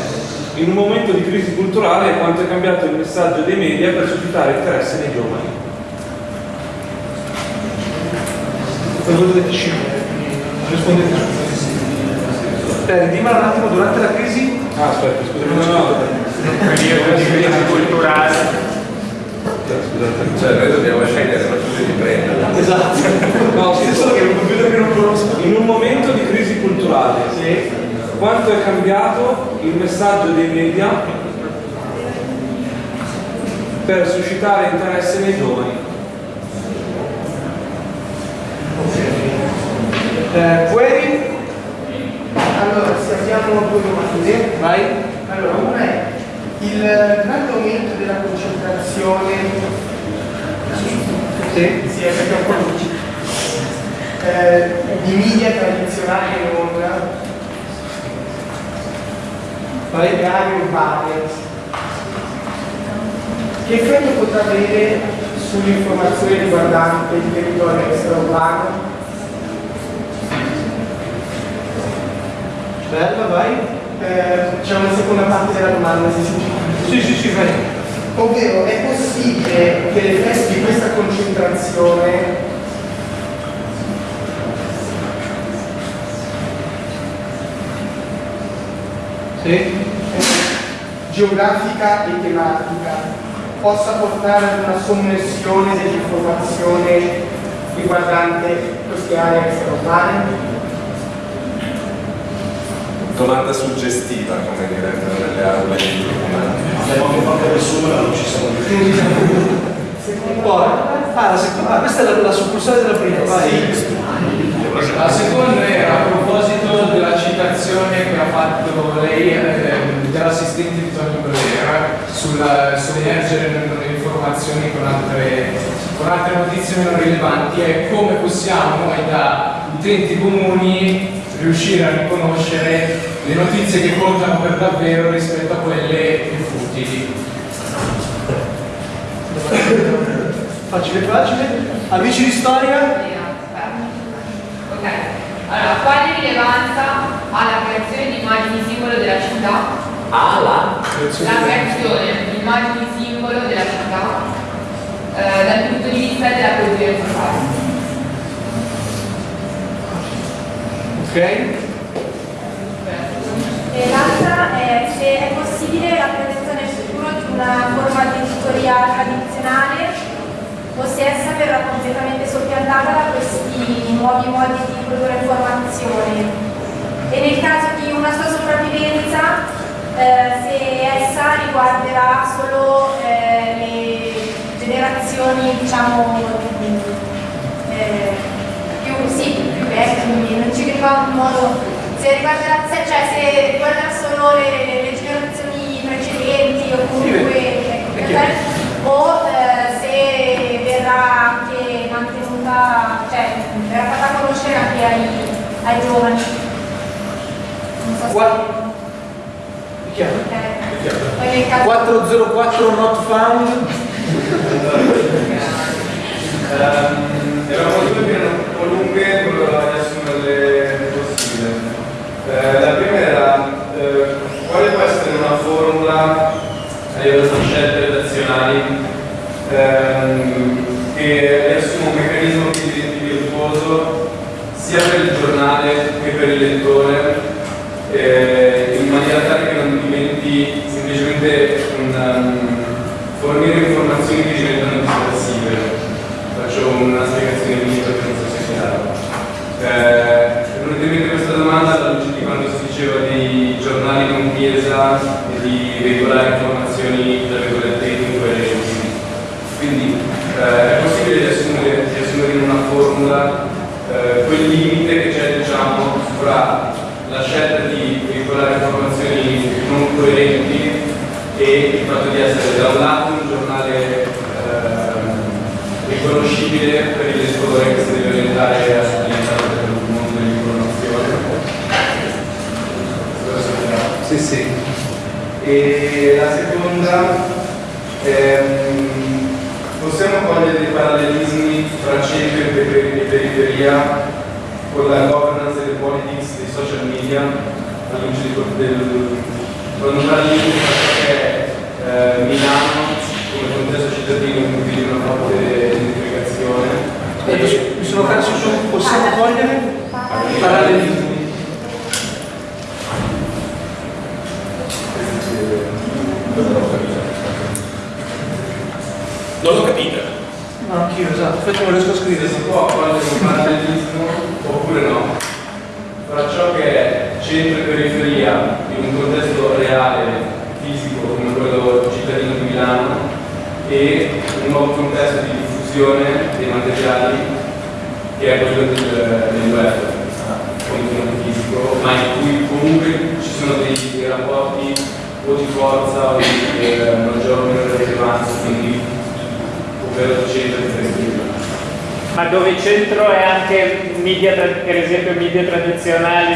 in un momento di crisi culturale quanto è cambiato il messaggio dei media per suscitare interesse nei giovani. Rispondete eh, dimmelo un attimo durante la crisi Ah, aspetta, scusa, no, no, periodo di crisi culturale. Cioè noi dobbiamo scegliere la cosa di prendere. esatto no, solo che è un computer che non conosco in un momento di crisi culturale, sì. quanto è cambiato il messaggio dei media per suscitare interesse nei giovani? eh, query Allora, se abbiamo due domande. vai Allora, una è il grande aumento della concentrazione sì. sì, è perché è un po' luce, eh, di media tradizionali in onda, vai le aree urbane. Che effetto potrà avere sull'informazione riguardante il territorio extraurbano? bella vai Eh, C'è una seconda parte della domanda, se si sì sì sì vai. Ovvero, è possibile che l'effetto di questa concentrazione sì. geografica e tematica possa portare ad una sommersione dell'informazione riguardante queste aree extraurbane? Domanda suggestiva, come direbbero nelle aule di Abbiamo fatto nessuno, non ci siamo poi ah, la seconda, ah, questa è la, la succursale della prima vai. La seconda era a proposito della citazione che ha fatto lei ehm, dell'assistente di Tonio Brera sull'emergere delle informazioni con altre, con altre notizie meno rilevanti e come possiamo noi da utenti comuni riuscire a riconoscere le notizie che contano per davvero rispetto a quelle più futili. facile facile amici di storia Ok, allora, quale rilevanza ha la creazione di immagini simbolo della città? Ah, là? La creazione di immagini simbolo della città eh, dal punto di vista della coesione sociale. E l'altra è se è possibile la presenza nel futuro di una forma di editoria tradizionale o se essa verrà completamente soppiantata da questi nuovi modi di produrre informazione. E nel caso di una sua sopravvivenza, eh, se essa riguarderà solo eh, le generazioni, diciamo, eh, più, sì, vecchie, quindi non ci riguarda in modo se riguarderà, se, cioè se riguarderà solo le, le- generazioni precedenti o comunque ecco, è chiaro. o eh, se verrà anche mantenuta, cioè verrà fatta conoscere anche ai, ai giovani. Non so se Qua- È chiaro? eh, 404 not found Ehm, po' lunghe, però riassumerle possibile. Eh, la prima era eh, quale può essere una formula a livello di scelte redazionali ehm, che riassuma un meccanismo virtuoso sia per il giornale che per il lettore eh, in maniera tale che non diventi semplicemente un um, fornire informazioni che diventano dispersive. Faccio una spiegazione minima che non so se è chiaro. Eh, è questa domanda alla luce di quando si diceva dei giornali con chiesa e di veicolare informazioni tra virgolette incoerenti. Quindi eh, è possibile riassumere, riassumere in una formula eh, quel limite che c'è diciamo fra la scelta di veicolare informazioni non coerenti e il fatto di essere da un lato un giornale ehm, riconoscibile per il lettore che si deve orientare all'interno del mondo dell'informazione. Sì sì. E la seconda, ehm, possiamo cogliere parallelismi tra centro e peri- e periferia con la governance delle politics dei social media alla luce di del con un parallelismo perché eh, Milano come contesto cittadino in cui vive una forte identificazione. Mi sono perso su, possiamo cogliere i parallelismi. Non l'ho capita. No, anch'io, esatto, infatti non riesco a scrivere. si può cogliere un parallelismo oppure no fra ciò che è centro e periferia in un contesto reale, fisico come quello cittadino di Milano e un nuovo contesto di diffusione dei materiali che è quello del, del web, contenuto fisico, ma in cui comunque ci sono dei, dei rapporti o di forza o di eh, maggior o minore rilevanza, quindi ovvero centro e periferia. Ma dove il centro è anche media, per esempio media tradizionali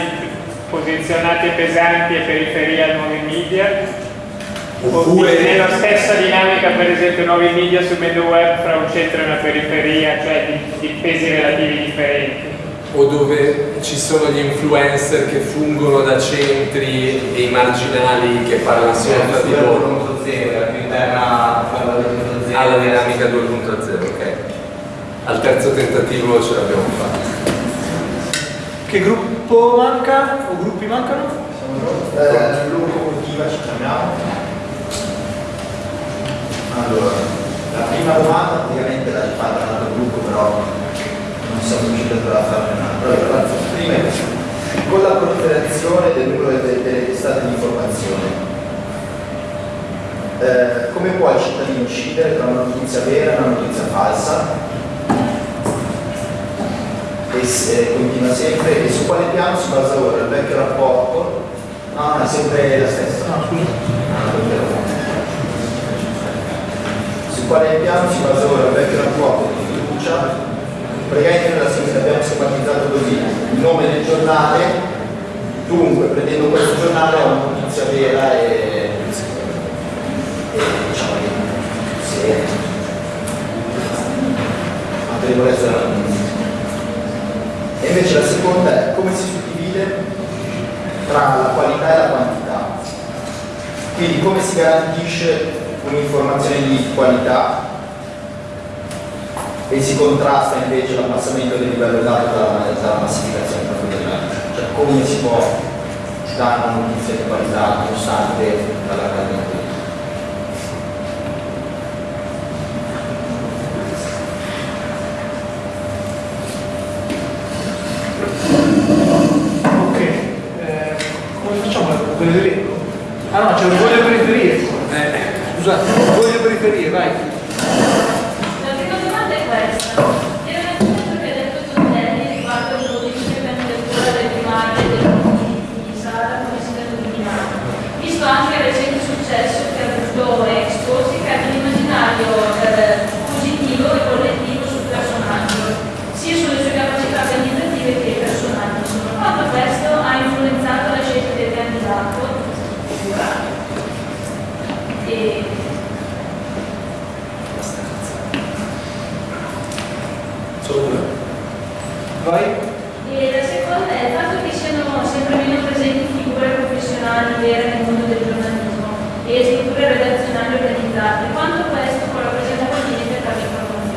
posizionati pesanti e periferia nuovi media? Oppure- nella stessa dinamica per esempio nuovi media sul medio web fra un centro e una periferia, cioè di, di pesi relativi differenti? o dove ci sono gli influencer che fungono da centri e i marginali che parlano tra di loro 2.0, è più interna a quella 2.0. alla dinamica 2.0, ok? Al terzo tentativo ce l'abbiamo fatta. Che gruppo manca? O gruppi mancano? Eh, locomotiva ci chiamiamo. Allora, la prima domanda praticamente l'ha fatta un altro gruppo, però non siamo riusciti a farne un'altra. Allora, prima è questa. con la proliferazione del numero delle, delle testate di informazione, eh, come può il cittadino incidere tra una notizia vera e una notizia falsa? E se, continua sempre, e su quale piano si basa ora il vecchio rapporto? No, no, è sempre la stessa. No. Ah. Su quale piano si basa ora il vecchio rapporto di fiducia? Praticamente nella sinistra abbiamo schematizzato così il nome del giornale, dunque prendendo questo giornale ho una notizia vera e diciamo se autorevolezza della notizia. E invece la seconda è come si suddivide tra la qualità e la quantità. Quindi come si garantisce un'informazione di qualità e si contrasta invece l'abbassamento del livello dato dalla, dalla massificazione. Cioè come si può dare una notizia di qualità nonostante dall'accademia. Ok, con l'elenco? Ah no, c'è di periferie. Eh, scusate, di periferie, vai. La prima domanda è questa. Era innanzitutto che ha detto Tondelli riguardo le modifiche per lettura del primario e dei punti di Sara come sindaco di Milano. Visto anche il recente successo che ha avuto Expo, si crea un immaginario eh, positivo e collettivo sul personaggio, sia sulle sue capacità organizzative che personali. Quanto questo ha influenzato la scelta del candidato e Vai. E la seconda è il fatto che siano sempre meno presenti figure professionali vere nel mondo del giornalismo e strutture redazionali organizzate, quanto questo può rappresentare un limite per l'informazione.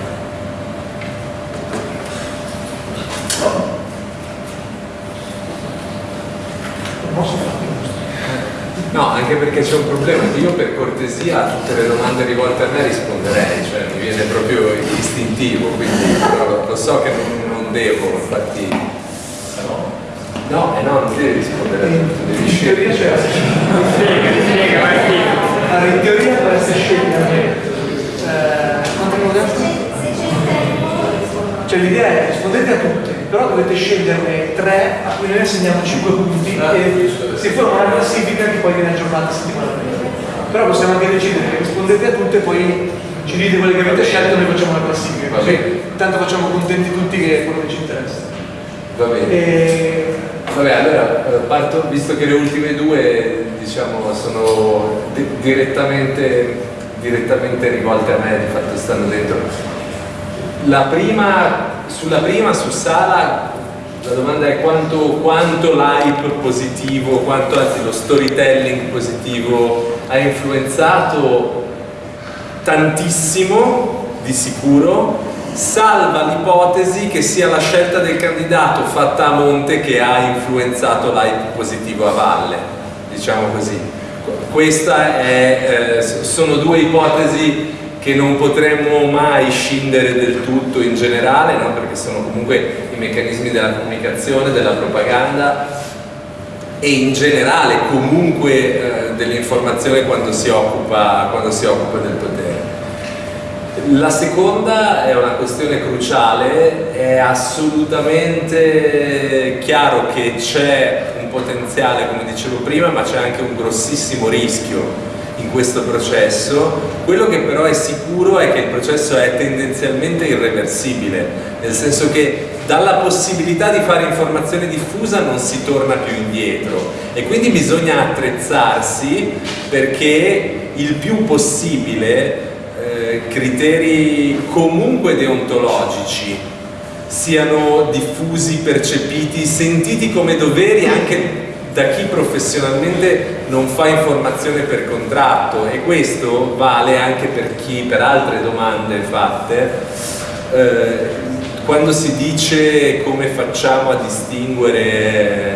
No, anche perché c'è un problema. Io per cortesia a tutte le domande rivolte a me risponderei, cioè mi viene proprio istintivo, quindi però lo so che non devo, infatti. No, eh no, non devi rispondere a tutto, devi In teoria scegliere. c'è Allora, in teoria dovreste scegliere. Eh, quanto abbiamo detto? Cioè l'idea è rispondete a tutte, però dovete sceglierne tre a cui noi assegniamo 5 punti e si forma una classifica che poi viene aggiornata settimanalmente. Però possiamo anche decidere che rispondete a tutte e poi ci dite quelle che avete scelto e noi facciamo la classifica. Così intanto facciamo contenti tutti che è quello che ci interessa. Va bene. E... Vabbè, allora eh, parto, visto che le ultime due diciamo sono di- direttamente, direttamente rivolte a me, di fatto stanno dentro. la prima, sulla prima, su Sala, la domanda è quanto, quanto l'hype positivo, quanto anzi lo storytelling positivo ha influenzato tantissimo, di sicuro, salva l'ipotesi che sia la scelta del candidato fatta a monte che ha influenzato l'hype positivo a valle, diciamo così. Queste eh, sono due ipotesi che non potremmo mai scindere del tutto in generale, no? perché sono comunque i meccanismi della comunicazione, della propaganda e in generale comunque eh, dell'informazione quando, quando si occupa del potere. La seconda è una questione cruciale, è assolutamente chiaro che c'è un potenziale, come dicevo prima, ma c'è anche un grossissimo rischio in questo processo. Quello che però è sicuro è che il processo è tendenzialmente irreversibile, nel senso che dalla possibilità di fare informazione diffusa non si torna più indietro e quindi bisogna attrezzarsi perché il più possibile eh, criteri comunque deontologici siano diffusi, percepiti, sentiti come doveri anche da chi professionalmente non fa informazione per contratto. E questo vale anche per chi, per altre domande fatte, eh, quando si dice come facciamo a distinguere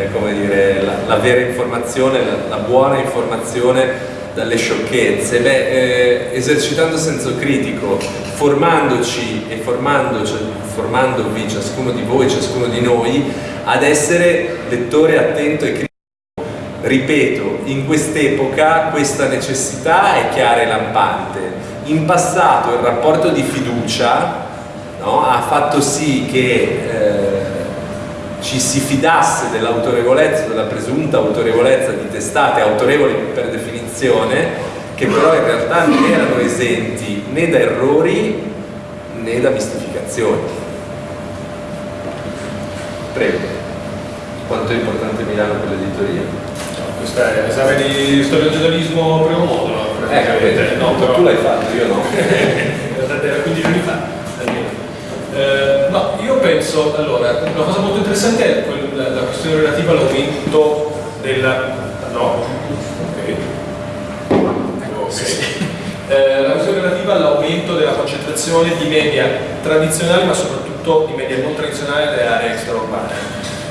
dire, la, la, vera informazione, la, la, buona informazione dalle sciocchezze, beh, eh, esercitando senso critico, formandoci e formandoci, formandovi ciascuno di voi, ciascuno di noi, ad essere lettore attento e critico Ripeto, in quest'epoca questa necessità è chiara e lampante. In passato il rapporto di fiducia no, ha fatto sì che eh, ci si fidasse dell'autorevolezza, della presunta autorevolezza di testate autorevoli per definizione, che però in realtà non erano esenti né da errori né da mistificazioni. Prego. Quanto è importante Milano per l'editoria? questo è l'esame di storia del giornalismo primo modulo eh, no, però... tu l'hai fatto, io no era 15 anni fa eh, penso allora, una cosa molto interessante è la, la questione relativa all'aumento della no, ok, okay. Eh, la questione relativa all'aumento della concentrazione di media tradizionali ma soprattutto di media non tradizionali delle aree extraurbane.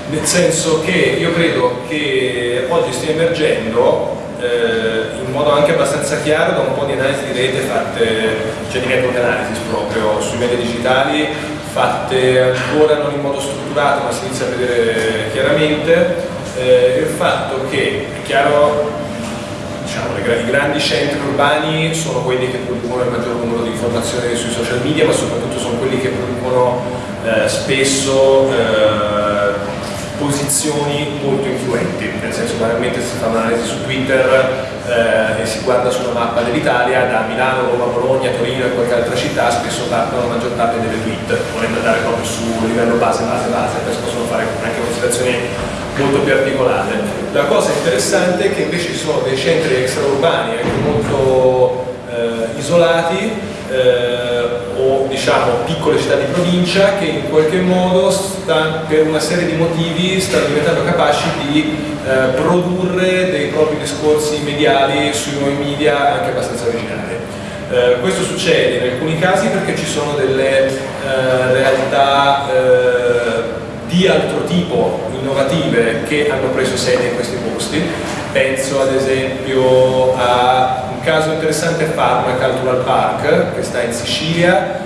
Nel senso che io credo che oggi stia emergendo eh, in modo anche abbastanza chiaro da un po' di analisi di rete fatte, cioè di network analysis proprio sui media digitali, fatte ancora non in modo strutturato ma si inizia a vedere chiaramente, eh, il fatto che è chiaro diciamo, i grandi centri urbani sono quelli che producono il maggior numero di informazioni sui social media ma soprattutto sono quelli che producono eh, spesso eh, posizioni molto influenti, nel senso banalmente si fa un'analisi su Twitter eh, e si guarda sulla mappa dell'Italia, da Milano, Roma, Bologna, Torino e qualche altra città spesso partono la maggior parte delle tweet, volendo andare proprio su livello base, base, base, si possono fare anche considerazioni molto più articolate. La cosa interessante è che invece ci sono dei centri extraurbani anche molto eh, isolati eh, diciamo piccole città di provincia che in qualche modo sta, per una serie di motivi stanno diventando capaci di eh, produrre dei propri discorsi mediali sui nuovi media anche abbastanza originali. Eh, questo succede in alcuni casi perché ci sono delle eh, realtà eh, di altro tipo innovative che hanno preso sede in questi posti penso ad esempio a caso interessante è Cultural Park, che sta in Sicilia,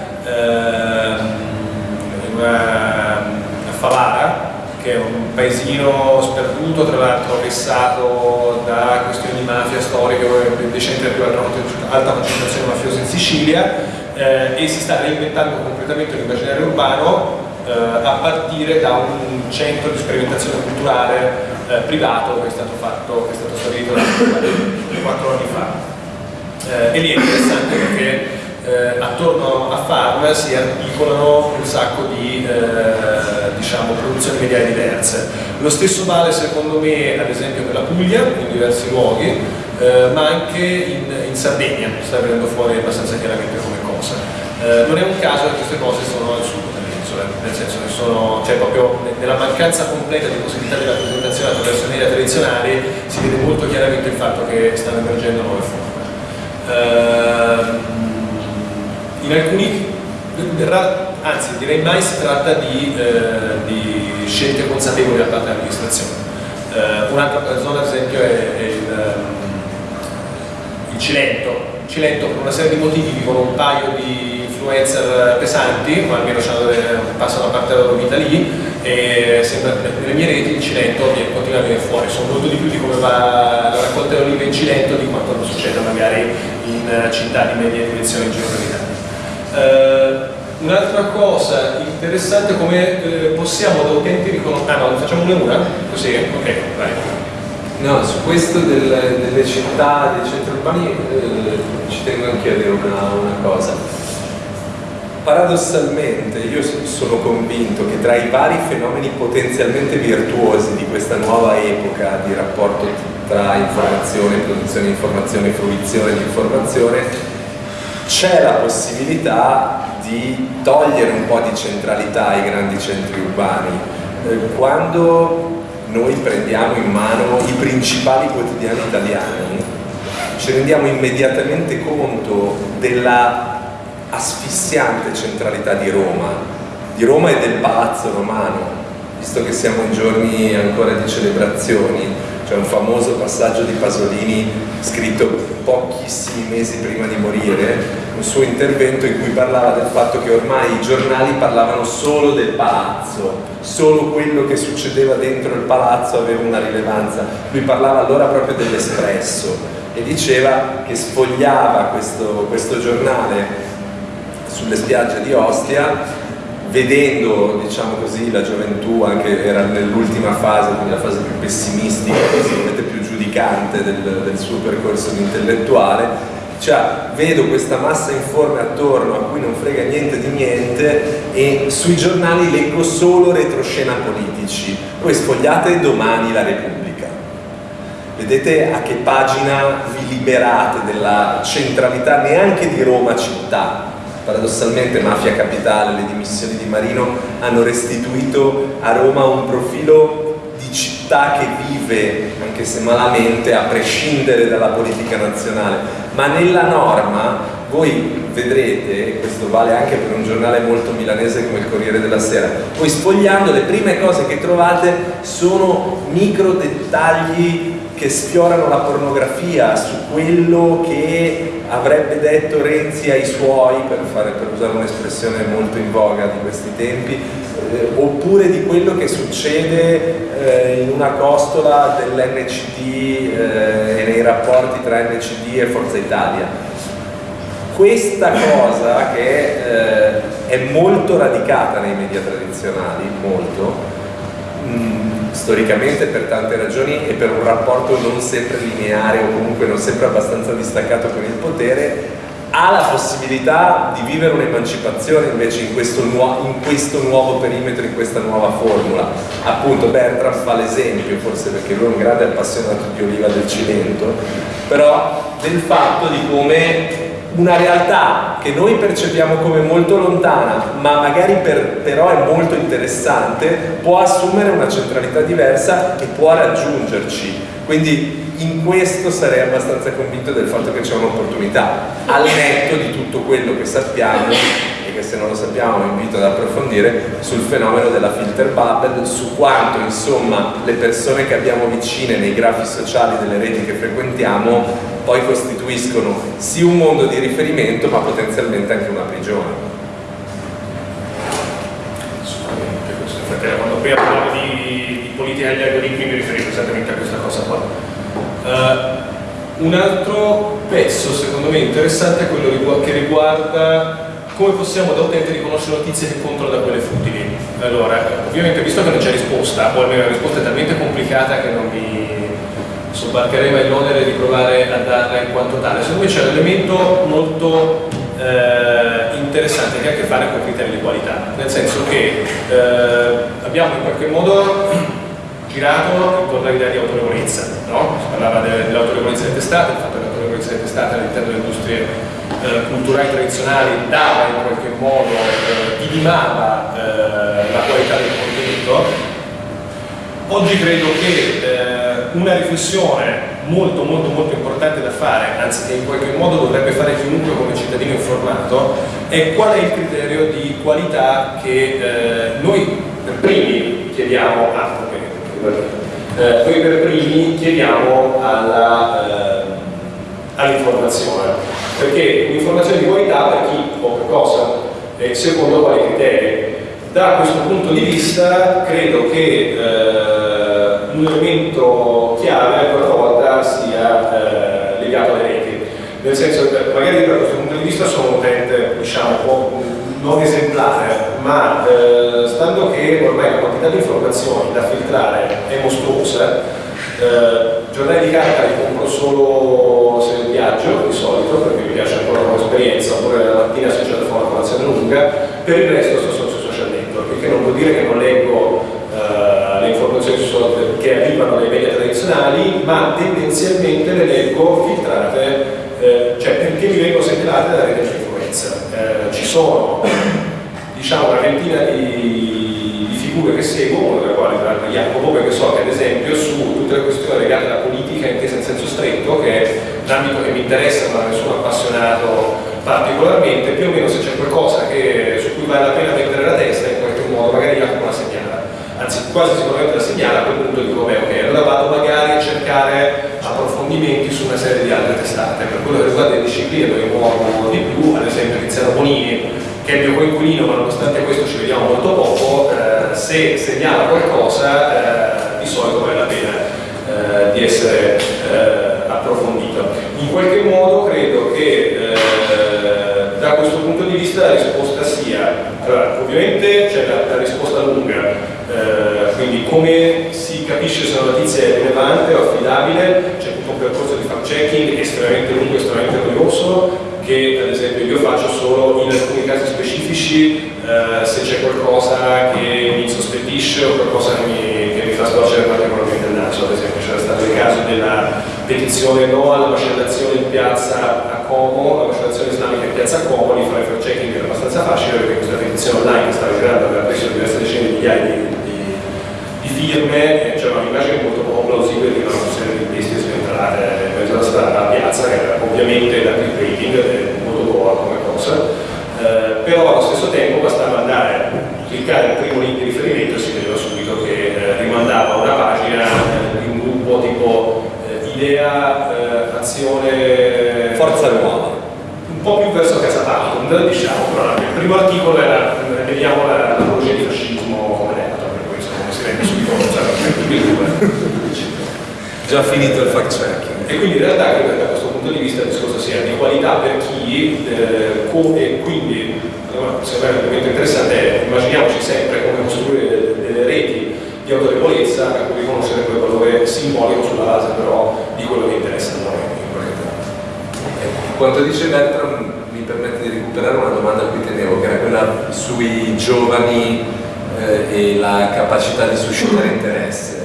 a Favara, che è un paesino sperduto, tra l'altro vessato da questioni di mafia storiche, dei centri più alta concentrazione mafiosa in Sicilia, eh, e si sta reinventando completamente l'immaginario urbano eh, a partire da un centro di sperimentazione culturale eh, privato che è stato, fatto, che è stato stabilito quattro anni fa. Eh, e lì è interessante perché eh, attorno a Farm si articolano un sacco di eh, diciamo, produzioni mediali diverse. Lo stesso vale secondo me ad esempio per la Puglia in diversi luoghi, eh, ma anche in, in Sardegna sta venendo fuori abbastanza chiaramente come cosa. Eh, non è un caso che queste cose sono al sud dell'isola, nel senso che sono, cioè proprio nella mancanza completa di possibilità di rappresentazione attraverso media tradizionali si vede molto chiaramente il fatto che stanno emergendo nuove forme. Ehm, in alcuni, anzi direi mai si tratta di, eh, di scelte consapevoli da parte dell'amministrazione. Eh, un'altra zona ad esempio è, è il, il Cilento. Il Cilento per una serie di motivi vivono un paio di influencer pesanti, ma almeno passano una parte della loro vita lì e sembra, nelle mie reti il Cilento continua a venire fuori, sono molto di più di come va la raccolta di olive in Cilento di quanto non succede magari in città di media dimensione in giro per l'Italia. Uh, Un'altra cosa interessante come eh, possiamo da utenti riconoscere... Ah no, facciamo una Così? Ok, vai. No, su questo del, delle città, dei centri urbani, eh, ci tengo anche a dire una, una cosa. Paradossalmente io sono convinto che tra i vari fenomeni potenzialmente virtuosi di questa nuova epoca di rapporto tra informazione, produzione di informazione, fruizione di informazione, c'è la possibilità di togliere un po' di centralità ai grandi centri urbani. Eh, quando noi prendiamo in mano i principali quotidiani italiani, ci rendiamo immediatamente conto della asfissiante centralità di Roma, di Roma e del Palazzo Romano, visto che siamo in giorni ancora di celebrazioni, c'è un famoso passaggio di Pasolini scritto pochissimi mesi prima di morire, un suo intervento in cui parlava del fatto che ormai i giornali parlavano solo del palazzo, solo quello che succedeva dentro il palazzo aveva una rilevanza. Lui parlava allora proprio dell'Espresso e diceva che sfogliava questo, questo giornale sulle spiagge di Ostia vedendo diciamo così, la gioventù, anche era nell'ultima fase, quindi la fase più pessimistica, sicuramente più giudicante del, del suo percorso intellettuale, cioè vedo questa massa informe attorno a cui non frega niente di niente e sui giornali leggo solo retroscena politici, poi sfogliate domani la Repubblica. Vedete a che pagina vi liberate della centralità neanche di Roma città, paradossalmente Mafia Capitale, le dimissioni di Marino hanno restituito a Roma un profilo di città che vive, anche se malamente, a prescindere dalla politica nazionale. Ma nella norma voi vedrete, e questo vale anche per un giornale molto milanese come il Corriere della Sera, voi sfogliando le prime cose che trovate sono micro dettagli che sfiorano la pornografia, su quello che avrebbe detto Renzi ai suoi, per, fare, per usare un'espressione molto in voga di questi tempi, eh, oppure di quello che succede eh, in una costola dell'NCD eh, e nei rapporti tra NCD e Forza Italia. Questa cosa che eh, è molto radicata nei media tradizionali, molto, mh, mm, storicamente per tante ragioni e per un rapporto non sempre lineare o comunque non sempre abbastanza distaccato con il potere, ha la possibilità di vivere un'emancipazione invece in questo, in questo, nuovo perimetro, in questa nuova formula. Appunto Bertram fa l'esempio, forse perché lui è un grande appassionato di oliva del Cilento, però del fatto di come una realtà che noi percepiamo come molto lontana, ma magari per, però è molto interessante, può assumere una centralità diversa e può raggiungerci. Quindi in questo sarei abbastanza convinto del fatto che c'è un'opportunità, al netto di tutto quello che sappiamo che se non lo sappiamo vi invito ad approfondire sul fenomeno della filter bubble, su quanto insomma le persone che abbiamo vicine nei grafi sociali delle reti che frequentiamo poi costituiscono sì un mondo di riferimento ma potenzialmente anche una prigione. Quando prima parlavo di, di politica degli algoritmi mi riferivo esattamente a questa cosa qua. Uh, un altro pezzo secondo me interessante è quello che riguarda come possiamo da utente riconoscere notizie che contano quelle futili. Allora, ovviamente visto che non c'è risposta, o almeno la risposta è talmente complicata che non mi sobbarcherei mai l'onere di provare a darla in quanto tale. Secondo me c'è un elemento molto eh, interessante che ha a che fare con criteri di qualità, nel senso che eh, abbiamo in qualche modo girato intorno all'idea di autorevolezza, no? si parlava dell'autorevolezza delle testate, del fatto che essere testate all'interno delle industrie eh, culturali tradizionali dava in qualche modo, eh, eh, la qualità del contenuto. Oggi credo che eh, una riflessione molto molto molto importante da fare, anzi che in qualche modo dovrebbe fare chiunque come cittadino informato, è qual è il criterio di qualità che eh, noi per primi chiediamo a eh, noi per primi chiediamo alla, all'informazione, perché un'informazione di qualità per chi poca cosa e secondo quali criteri. Da questo punto di vista credo che eh, un elemento chiave ancora una volta sia eh, legato alle reti, nel senso che magari da questo punto di vista sono un utente diciamo un po' non esemplare, ma eh, stando che ormai la quantità di informazioni da filtrare è mostruosa, eh, giornali di carta li compro solo se viaggio di solito, perché mi piace ancora un'esperienza, oppure la mattina se c'è da fare una colazione lunga, per il resto sto solo sui social network, che non vuol dire che non leggo eh, le informazioni che arrivano dai media tradizionali, ma tendenzialmente le leggo filtrate, eh, cioè perché mi vengono segnalate da rete di influenza. Eh, ci sono diciamo una ventina di figure che seguo, una delle quali tra l'altro so che ad esempio su tutte le questioni legate alla politica intesa in senso stretto, che è un ambito che mi interessa ma non sono appassionato particolarmente, più o meno se c'è qualcosa che, su cui vale la pena mettere la testa in qualche modo, magari Jacopo la segnala, anzi quasi sicuramente la segnala, a quel punto dico beh ok, allora vado magari a cercare approfondimenti su una serie di altre testate, per quello che riguarda le discipline dove muovo di più, ad esempio Tiziano Bonini, che è il mio coinquilino, ma nonostante questo ci vediamo molto poco, eh, se segnala qualcosa eh, di solito vale la pena eh, di essere eh, approfondito. In qualche modo credo che eh, da questo punto di vista la risposta sia, allora, ovviamente c'è la, la, risposta lunga, eh, quindi come si capisce se una notizia è rilevante o affidabile, c'è tutto un percorso di fact checking estremamente lungo, estremamente noioso, che ad esempio io faccio solo in alcuni casi specifici eh, se c'è qualcosa che mi insospettisce o qualcosa che mi, che mi fa storcere particolarmente il naso, ad esempio c'era stato il caso della petizione no alla macellazione in piazza a Como, la macellazione islamica in piazza a Como, lì fare fact checking era abbastanza facile perché questa petizione online che stava girando aveva preso diverse decine di migliaia di, di, di firme c'era un'immagine molto poco plausibile di una serie di bestie sventrate alla strada a piazza che era ovviamente da clickbaiting molto buona come cosa. Eh, però allo stesso tempo bastava andare a cliccare il primo link di riferimento e si vedeva subito che eh, rimandava una pagina eh, di un gruppo tipo eh, idea, eh, azione forza nuova. un po' più verso Casa Pound diciamo però il primo articolo era vediamo l'apologia di fascismo come detto per cui insomma si rende subito già finito il fact checking e quindi in realtà credo che da questo punto di vista il discorso sia di qualità per chi eh, come quindi allora, secondo me un momento interessante è immaginiamoci sempre come costruire delle reti di autorevolezza a cui riconoscere quel valore simbolico sulla base però di quello che interessa a noi. Quanto dice Bertram mi permette di recuperare una domanda a cui tenevo che era quella sui giovani eh, e la capacità di suscitare interesse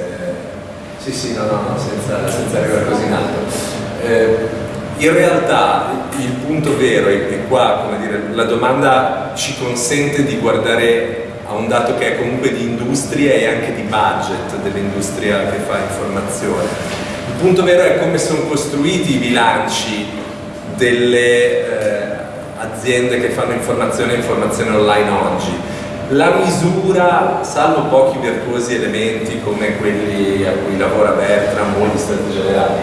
sì, sì, no, no, senza, senza arrivare così in alto. Eh, in realtà il punto vero è qua, come dire, la domanda ci consente di guardare a un dato che è comunque di industria e anche di budget dell'industria che fa informazione. Il punto vero è come sono costruiti i bilanci delle eh, aziende che fanno informazione e informazione online oggi la misura, salvo pochi virtuosi elementi come quelli a cui lavora Bertram o gli stati generali,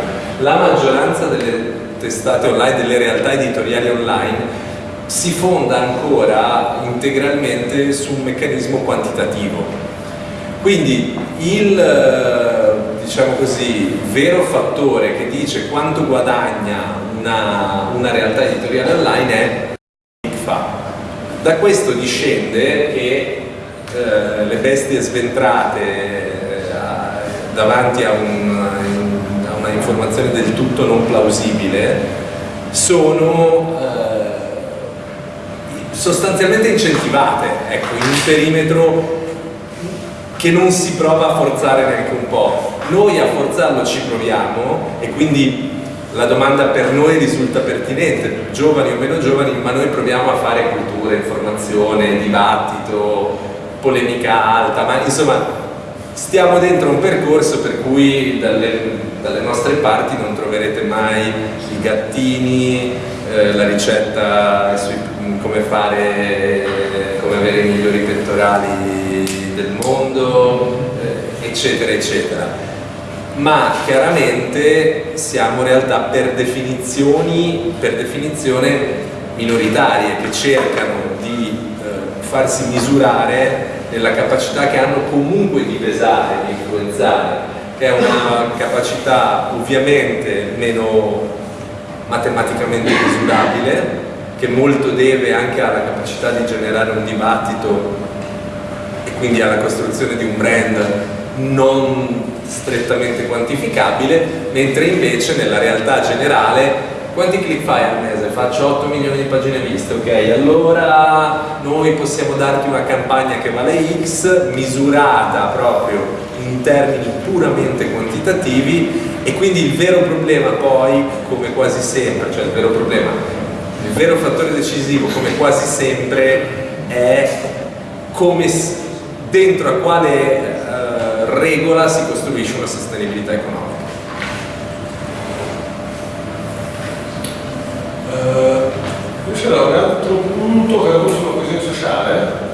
la maggioranza delle testate online, delle realtà editoriali online si fonda ancora integralmente su un meccanismo quantitativo. Quindi il diciamo così, vero fattore che dice quanto guadagna una, una realtà editoriale online è da questo discende che eh, le bestie sventrate eh, davanti a, un, a, una informazione del tutto non plausibile sono eh, sostanzialmente incentivate, ecco, in un perimetro che non si prova a forzare neanche un po'. Noi a forzarlo ci proviamo e quindi la domanda per noi risulta pertinente, giovani o meno giovani, ma noi proviamo a fare cultura, informazione, dibattito, polemica alta, ma insomma stiamo dentro un percorso per cui dalle, dalle nostre parti non troverete mai i gattini, eh, la ricetta sui, come fare, come avere i migliori pettorali del mondo, eh, eccetera, eccetera ma chiaramente siamo realtà per definizioni, per definizione minoritarie che cercano di eh, farsi misurare nella capacità che hanno comunque di pesare, di influenzare, che è una capacità ovviamente meno matematicamente misurabile, che molto deve anche alla capacità di generare un dibattito e quindi alla costruzione di un brand non strettamente quantificabile, mentre invece nella realtà generale quanti click fai al mese? Faccio 8 milioni di pagine viste, ok? Allora noi possiamo darti una campagna che vale X, misurata proprio in termini puramente quantitativi e quindi il vero problema poi, come quasi sempre, cioè il vero problema, il vero fattore decisivo come quasi sempre è come dentro a quale regola si costruisce una sostenibilità economica. Uh, c'era un altro punto che era sulla coesione sociale.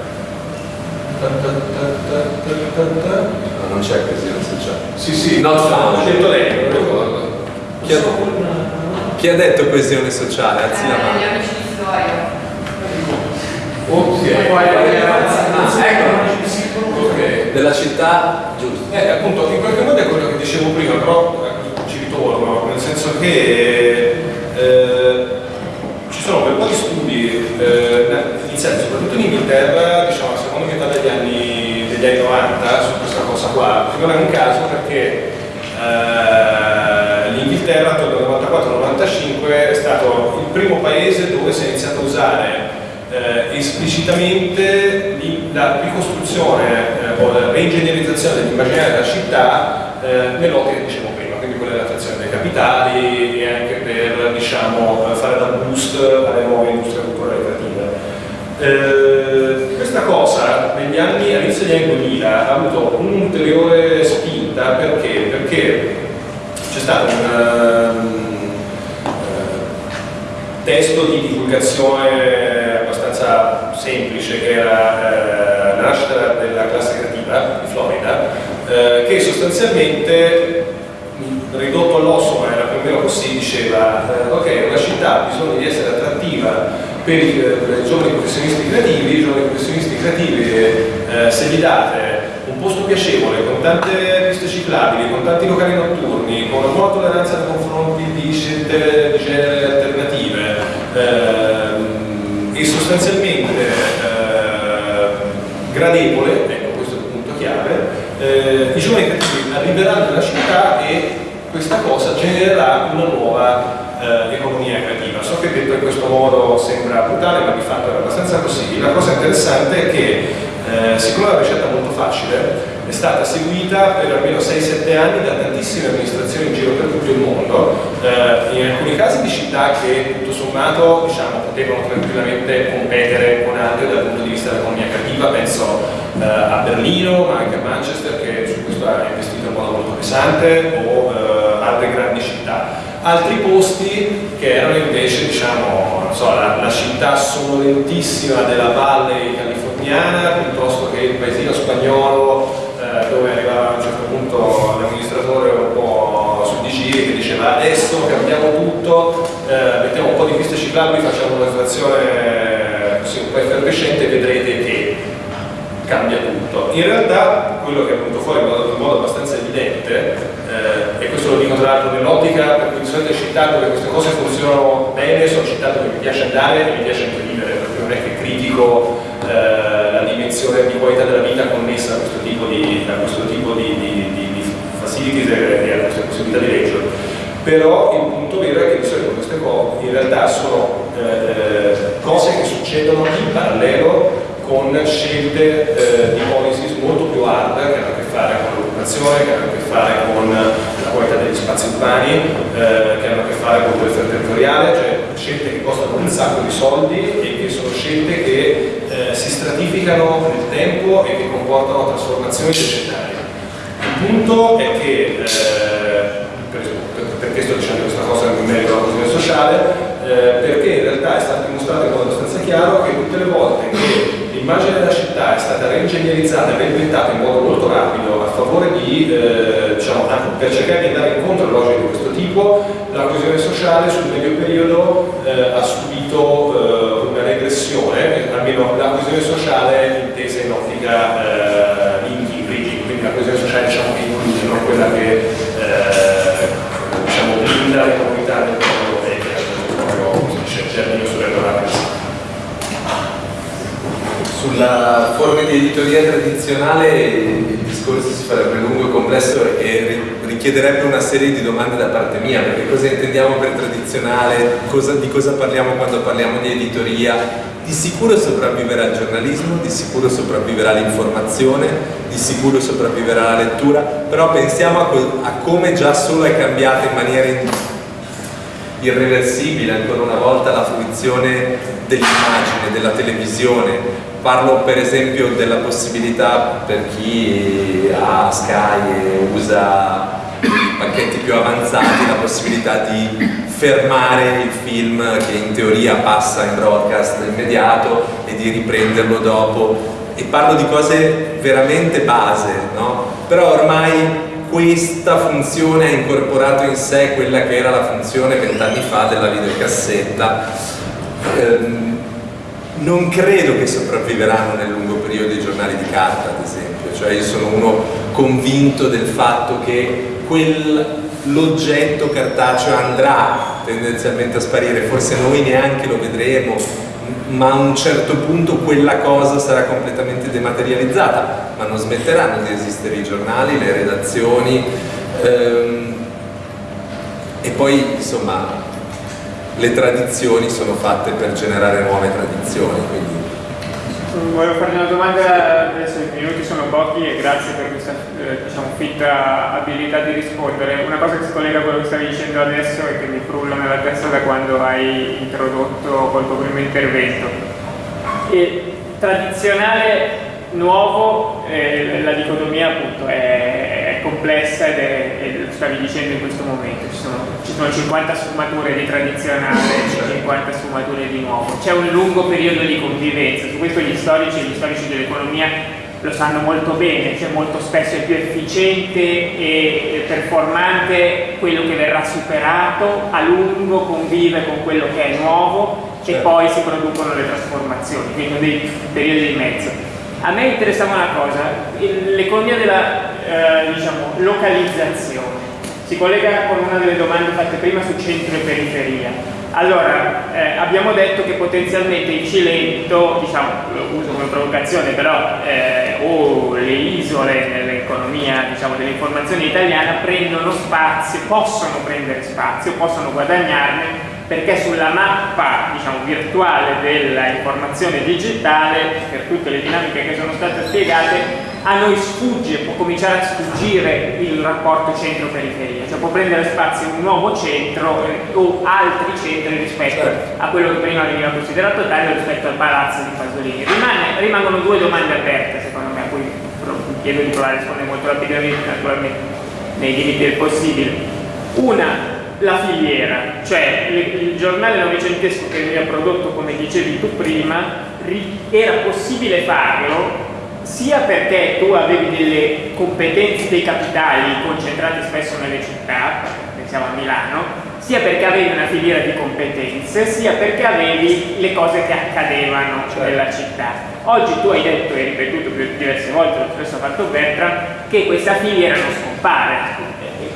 Ta ta ta no, non c'è coesione sociale. Sì, sì, Not found. l'ha detto lei, non ricordo. Chi ha, chi ha detto coesione sociale? Alzi la Eh, mano. gli amici di storia. Ok. Ah, ecco. Della città, giusto. Eh, appunto, in qualche modo è quello che dicevo prima, però eh, ci ritorno, nel senso che eh, ci sono un bel po' di studi eh, iniziati soprattutto in Inghilterra, diciamo, alla seconda metà degli anni, degli anni 90 su questa cosa qua, non è un caso perché eh, l'Inghilterra tra il 94 e il 95 è stato il primo paese dove si è iniziato a usare eh, esplicitamente li- la ricostruzione eh, o la reingegnerizzazione dell'immaginario della città eh, nell'ottica che dicevo prima, quindi quella dell'attrazione dei capitali e anche per diciamo, fare da boost alle nuove industrie culturali creative. Eh, questa cosa negli anni, all'inizio degli anni 2000 ha avuto un'ulteriore spinta perché? Perché c'è stato un eh, testo di divulgazione abbastanza semplice che era eh, nascita della classe creativa di Florida eh, che sostanzialmente mh, ridotto all'osso ma era più o meno così diceva eh, ok una città ha bisogno di essere attrattiva per i, per i giovani professionisti creativi i giovani professionisti creativi eh, se gli date un posto piacevole con tante piste ciclabili con tanti locali notturni con una buona tolleranza nei confronti di scelte di genere alternative ehm, e sostanzialmente eh, gradevole, ecco questo è il punto chiave, eh, i giovani creativi arriveranno nella città e questa cosa genererà una nuova eh, economia creativa. So che detto in questo modo sembra brutale, ma di fatto è abbastanza così. La cosa interessante è che eh, siccome è una ricetta molto facile, è stata seguita per almeno 6-7 anni da tantissime amministrazioni in giro per tutto il mondo, eh, in alcuni casi di città che tutto sommato diciamo, potevano tranquillamente competere con altre dal punto di vista dell'economia creativa, penso eh, a Berlino, ma anche a Manchester che su questo ha investito in modo molto pesante, o eh, altre grandi città. Altri posti che erano invece diciamo, so, la, la città sonorentissima della valle californiana piuttosto che il paesino spagnolo eh, dove arrivava a un certo punto l'amministratore un po' su di giri che diceva adesso cambiamo tutto, eh, mettiamo un po' di piste ciclabili, facciamo una situazione così un po' effervescente e vedrete che cambia tutto. In realtà quello che è venuto fuori in modo, in modo abbastanza evidente, eh, e questo lo dico tra l'altro nell'ottica per cui di solito città dove queste cose funzionano bene, sono città dove mi piace andare e mi piace anche vivere, perché non è che critico eh, la dimensione di qualità della vita connessa a questo tipo di, a questo tipo di, di, di, facilities e, a queste possibilità di leggere. Però il punto vero è che di queste cose in realtà sono eh, cose che succedono in parallelo con scelte eh, di policies molto più hard che hanno a che fare con l'occupazione, che hanno a che fare con la qualità degli spazi urbani, eh, che hanno a che fare con il territoriale, cioè scelte che costano un sacco di soldi e che sono scelte che si stratificano nel tempo e che comportano trasformazioni societarie. Il punto è che, eh, per, perché sto dicendo questa cosa in merito alla coesione sociale, eh, perché in realtà è stato dimostrato in modo abbastanza chiaro che tutte le volte che l'immagine della città è stata reingegnerizzata e reinventata in modo molto rapido a favore di, eh, diciamo, per cercare di andare incontro a logiche di questo tipo, la coesione sociale sul medio periodo eh, ha subito eh, regressione, almeno la coesione sociale intesa in ottica eh, in quindi la coesione sociale diciamo, che include, non quella che eh, diciamo, blinda le comunità del mondo e che proprio c'è il giardino sulle sulla forma di editoria tradizionale il discorso si farebbe lungo e complesso e richiederebbe una serie di domande da parte mia, perché cosa intendiamo per tradizionale, cosa, di cosa parliamo quando parliamo di editoria, di sicuro sopravviverà il giornalismo, di sicuro sopravviverà l'informazione, di sicuro sopravviverà la lettura, però pensiamo a, a come già solo è cambiata in maniera irreversibile ancora una volta la fruizione dell'immagine, della televisione, Parlo per esempio della possibilità per chi ha Sky e usa pacchetti più avanzati, la possibilità di fermare il film che in teoria passa in broadcast immediato e di riprenderlo dopo. E parlo di cose veramente base, no? Però ormai questa funzione ha incorporato in sé quella che era la funzione vent'anni fa della videocassetta. Ehm, non credo che sopravviveranno nel lungo periodo i giornali di carta, ad esempio, cioè io sono uno convinto del fatto che l'oggetto cartaceo andrà tendenzialmente a sparire, forse noi neanche lo vedremo, ma a un certo punto quella cosa sarà completamente dematerializzata, ma non smetteranno di esistere i giornali, le redazioni ehm, e poi insomma le tradizioni sono fatte per generare nuove tradizioni. Quindi. Volevo farti una domanda, adesso i minuti sono pochi e grazie per questa eh, diciamo, fitta abilità di rispondere. Una cosa che si collega a quello che stavi dicendo adesso e che mi frulla nella testa da quando hai introdotto col tuo primo intervento. E, tradizionale nuovo, eh, la dicotomia appunto è complessa ed è, e lo stavi dicendo in questo momento, ci sono, ci sono 50 sfumature di tradizionale e 50 sfumature di nuovo, c'è un lungo periodo di convivenza, su questo gli storici e gli storici dell'economia lo sanno molto bene, cioè molto spesso è più efficiente e performante quello che verrà superato, a lungo convive con quello che è nuovo e certo. poi si producono le trasformazioni, quindi dei periodi di mezzo. A me interessava una cosa, l'economia della eh, diciamo, localizzazione si collega con una delle domande fatte prima su centro e periferia. Allora, eh, abbiamo detto che potenzialmente il Cilento, diciamo, lo uso come provocazione, però eh, o le isole nell'economia diciamo, dell'informazione italiana prendono spazio, possono prendere spazio, possono guadagnarne perché sulla mappa diciamo, virtuale dell'informazione digitale, per tutte le dinamiche che sono state spiegate, a noi sfugge, può cominciare a sfuggire il rapporto centro-periferia, cioè può prendere spazio un nuovo centro eh, o altri centri rispetto certo. a quello che prima veniva considerato tale rispetto al palazzo di Pasolini. Rimane, rimangono due domande aperte secondo me, a cui chiedo di provare a rispondere molto rapidamente, naturalmente nei limiti del possibile. Una, la filiera, cioè il giornale novecentesco che veniva prodotto, come dicevi tu prima, era possibile farlo sia perché tu avevi delle competenze dei capitali concentrati spesso nelle città, pensiamo a Milano, sia perché avevi una filiera di competenze, sia perché avevi le cose che accadevano certo. nella città. Oggi tu hai detto e ripetuto diverse volte, lo stesso ha fatto Bertram, che questa filiera non scompare,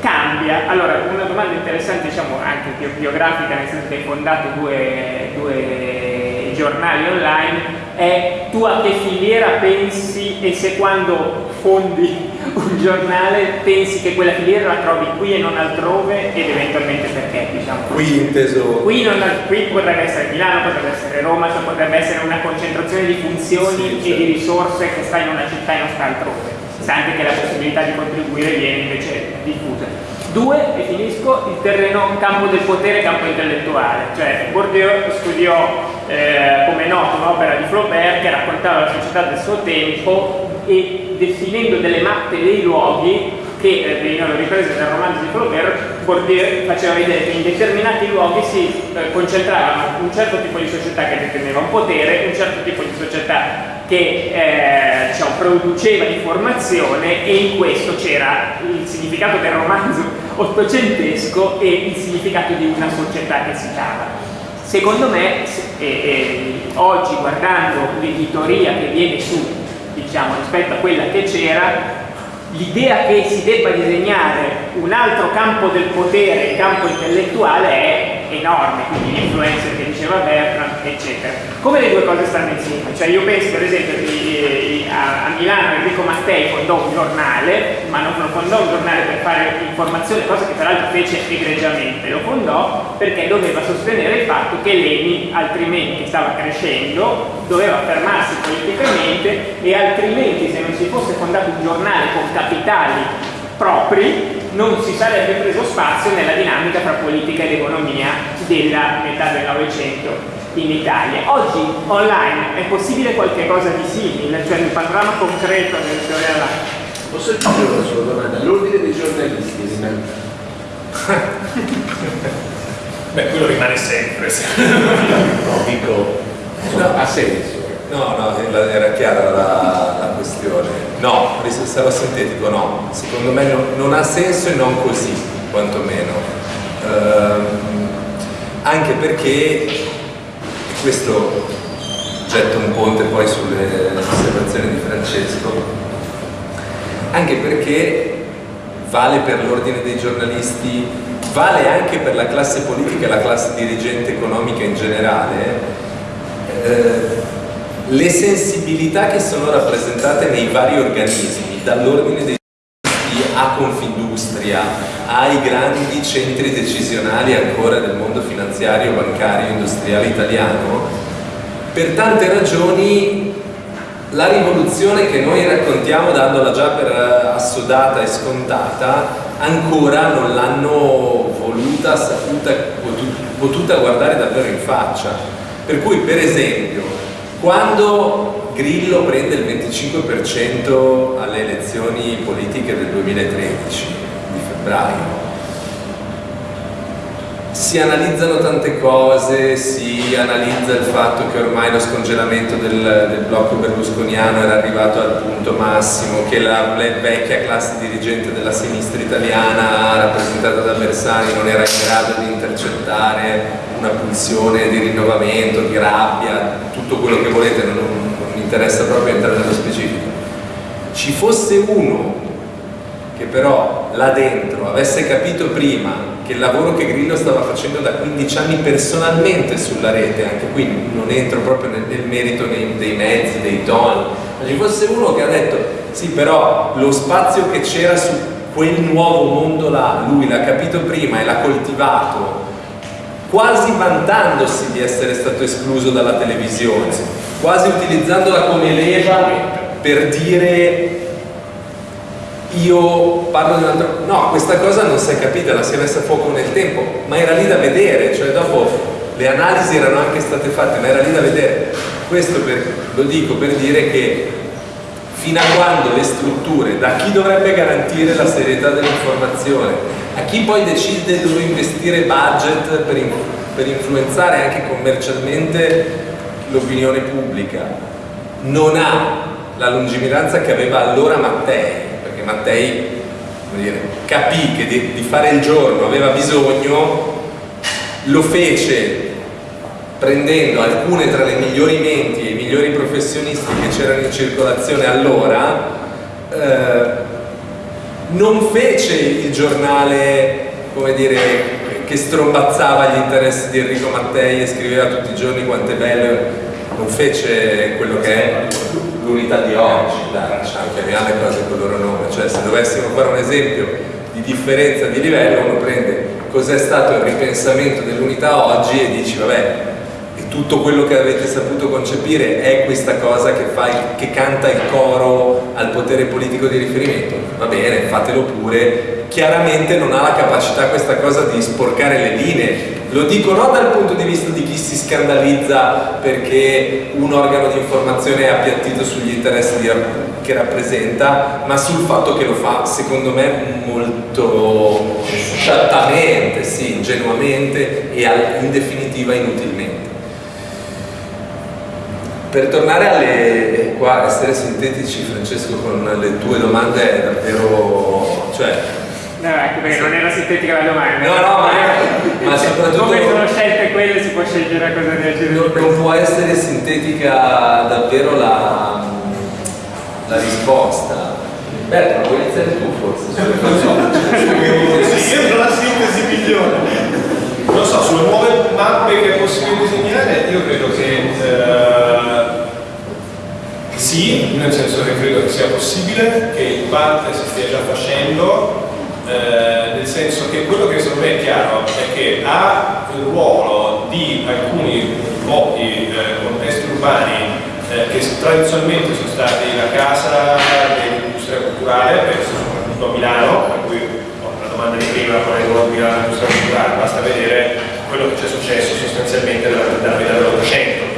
cambia. Allora, una domanda interessante, diciamo anche biografica, nel senso che hai fondato due, due giornali online è tu a che filiera pensi e se quando fondi un giornale pensi che quella filiera la trovi qui e non altrove ed eventualmente perché diciamo Qui inteso... Qui, non, qui potrebbe essere Milano, potrebbe essere Roma, cioè potrebbe essere una concentrazione di funzioni Sì, e di certo. risorse che sta in una città e non sta altrove. Sa anche che la possibilità di contribuire viene invece diffusa. Due, e finisco, il terreno campo del potere, campo intellettuale. Cioè Bourdieu studiò, eh, come noto, un'opera di Flaubert che raccontava la società del suo tempo e definendo delle mappe dei luoghi che eh, venivano riprese dal romanzo di Flaubert, Bourdieu faceva vedere che in determinati luoghi si eh, concentravano un certo tipo di società che deteneva un potere, un certo tipo di società che eh, diciamo, produceva informazione e in questo c'era il significato del romanzo ottocentesco e il significato di una società che si cava. Secondo me, se- e- e oggi guardando l'editoria che viene su, diciamo, rispetto a quella che c'era, l'idea che si debba disegnare un altro campo del potere, il campo intellettuale, è enorme, quindi l'influencer che diceva Bertrand, eccetera. Come le due cose stanno insieme? Cioè io penso per esempio di- a, a Milano Enrico Mattei fondò un giornale, ma non lo fondò un giornale per fare informazione, cosa che peraltro fece egregiamente, lo fondò perché doveva sostenere il fatto che Leni, altrimenti stava crescendo, doveva fermarsi politicamente e altrimenti se non si fosse fondato un giornale con capitali propri non si sarebbe preso spazio nella dinamica tra politica ed economia della metà del Novecento in Italia. Oggi online è possibile qualche cosa di simile, cioè il panorama concreto del teoria della Posso aggiungere una sola domanda? L'ordine dei giornalisti rimane... Beh, quello rimane sempre. No, dico... No, ha senso. No, no, era- era chiara la, la questione. No, sarò sintetico, no. Secondo me non, non ha senso e non così, quantomeno. Ehm, anche perché, e questo getta un ponte poi sulle osservazioni di Francesco, anche perché vale per l'ordine dei giornalisti, vale anche per la classe politica e la classe dirigente economica in generale, eh, le sensibilità che sono rappresentate nei vari organismi, dall'ordine dei a Confindustria, ai grandi centri decisionali ancora del mondo finanziario, bancario, industriale italiano, per tante ragioni la rivoluzione che noi raccontiamo dandola già per eh, assodata e scontata ancora non l'hanno voluta, saputa, potu- potuta guardare davvero in faccia. Per cui per esempio quando Grillo prende il 25% alle elezioni politiche del 2013 di febbraio si analizzano tante cose, si analizza il fatto che ormai lo scongelamento del, del blocco berlusconiano era arrivato al punto massimo, che la le- vecchia classe dirigente della sinistra italiana rappresentata da Bersani non era in grado di intercettare una pulsione di rinnovamento, di rabbia, tutto quello che volete, non, non mi interessa proprio entrare nello specifico. Ci fosse uno che però là dentro avesse capito prima che il lavoro che Grillo stava facendo da 15 anni personalmente sulla rete, anche qui non entro proprio nel, nel merito dei, dei mezzi, dei toni, ma ci fosse uno che ha detto sì però lo spazio che c'era su quel nuovo mondo là, lui l'ha capito prima e l'ha coltivato quasi vantandosi di essere stato escluso dalla televisione, quasi utilizzandola come leva per dire io parlo di un altro... No, questa cosa non si è capita, la si è messa a fuoco nel tempo, ma era lì da vedere, cioè dopo le analisi erano anche state fatte, ma era lì da vedere. Questo per- lo dico per dire che fino a quando le strutture, da chi dovrebbe garantire la serietà dell'informazione, a chi poi decide dove investire budget per, in- per influenzare anche commercialmente l'opinione pubblica, non ha la lungimiranza che aveva allora Mattei, perché Mattei dire, capì che di, di fare il giorno aveva bisogno, lo fece prendendo alcune tra le migliori menti migliori professionisti che c'erano in circolazione allora, eh, non fece il giornale, come dire, che strombazzava gli interessi di Enrico Mattei e scriveva tutti i giorni quanto è bello non fece quello che è l'unità di oggi, dai, diciamo, chiamiamo le cose con il loro nome, cioè se dovessimo fare un esempio di differenza di livello, uno prende cos'è stato il ripensamento dell'unità oggi e dici vabbè, tutto quello che avete saputo concepire è questa cosa che, fa che canta il coro al potere politico di riferimento, va bene, fatelo pure, chiaramente non ha la capacità questa cosa di sporcare le linee, lo dico non dal punto di vista di chi si scandalizza perché un organo di informazione è appiattito sugli interessi di- che rappresenta, ma sul fatto che lo fa, secondo me, molto sciattamente, sì, ingenuamente e in definitiva inutilmente. Per tornare alle, qua, essere sintetici, Francesco, con le tue domande è davvero, cioè, No, ecco perché non era sintetica la domanda. No, no, ma- ma soprattutto- Come sono scelte quelle si può scegliere cosa decidere. non, non può essere sintetica davvero la, la risposta. Berto, ma vuoi iniziare tu forse? sulle cose? Sì, io la sintesi migliore. Non so, sulle nuove mappe che è possibile disegnare, io credo che eh, sì, nel senso che credo che sia possibile, che in parte si stia già facendo, eh, nel senso che quello che secondo me è chiaro è che ha il ruolo di alcuni pochi eh, contesti urbani eh, che tradizionalmente sono stati la casa dell'industria culturale, penso soprattutto a Milano, per cui ho la domanda di prima, qual è il ruolo di Milano nell'industria culturale, basta vedere quello che c'è successo sostanzialmente dalla, dalla metà dell'Ottocento, una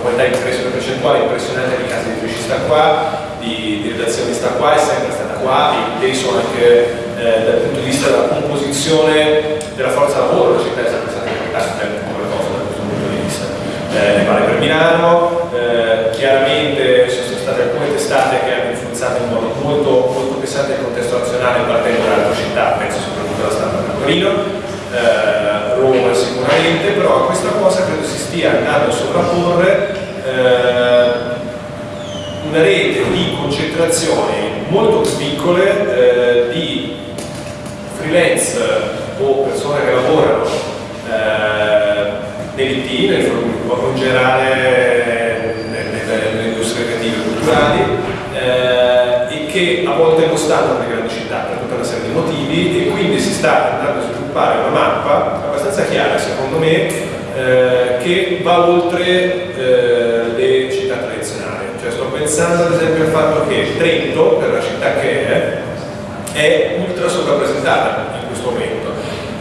qualità impressione percentuale impressionante di casa editrici sta qua, di, di redazioni sta qua, è sempre stata qua, e penso anche eh, dal punto di vista della composizione della forza lavoro, la città è sempre stata importante come cosa da questo punto di vista. Eh, vale per Milano, eh, chiaramente ci sono state alcune testate che hanno influenzato in modo molto, molto pesante il contesto nazionale partendo da altre città, penso soprattutto alla stampa di Torino, eh, Roma sicuramente, però a questa cosa credo si stia andando a sovrapporre eh, una rete di concentrazioni molto piccole eh, di freelance o persone che lavorano eh, nell'IT, nel in generale nel- nelle, industrie creative e culturali eh, e che a volte non stanno nelle grandi città per tutta una serie di motivi e quindi si sta andando a sviluppare una mappa abbastanza chiara secondo me eh, che va oltre eh, le città tradizionali. Cioè sto pensando ad esempio al fatto che Trento, per la città che è, è ultra sovrappresentata in questo momento.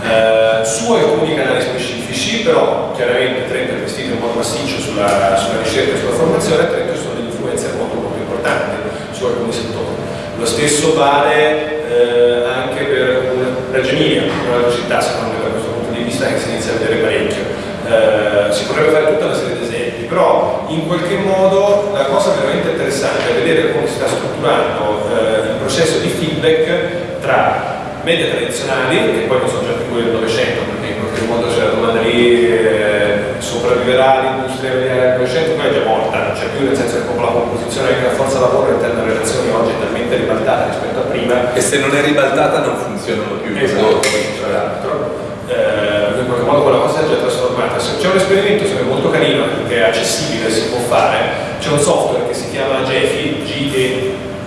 Eh, su alcuni canali specifici, però chiaramente Trento è investito in modo massiccio sulla, sulla ricerca e sulla formazione, a Trento ci sono delle influenze molto molto importanti su alcuni settori. Lo stesso vale eh, anche per una- Reggio Emilia, un'altra città secondo me da questo punto di vista che si inizia a vedere parecchio. Eh, si potrebbe fare tutta una serie di esempi, però in qualche modo la cosa veramente interessante è vedere come si sta strutturando eh, il processo di feedback tra media tradizionali, che poi non sono già più quelle del Novecento, perché in qualche modo c'è la domanda lì, eh, sopravviverà l'industria del Novecento, poi è già morta, c'è più, nel senso che proprio la composizione anche la forza lavoro all'interno delle relazioni oggi è talmente ribaltata rispetto a prima E se non è ribaltata non funzionano più. Esatto, tra l'altro. Eh, in qualche modo quella cosa è già trasformata. Se c'è un esperimento secondo me, molto carino che è accessibile, si può fare, c'è un software che si chiama GEPHI,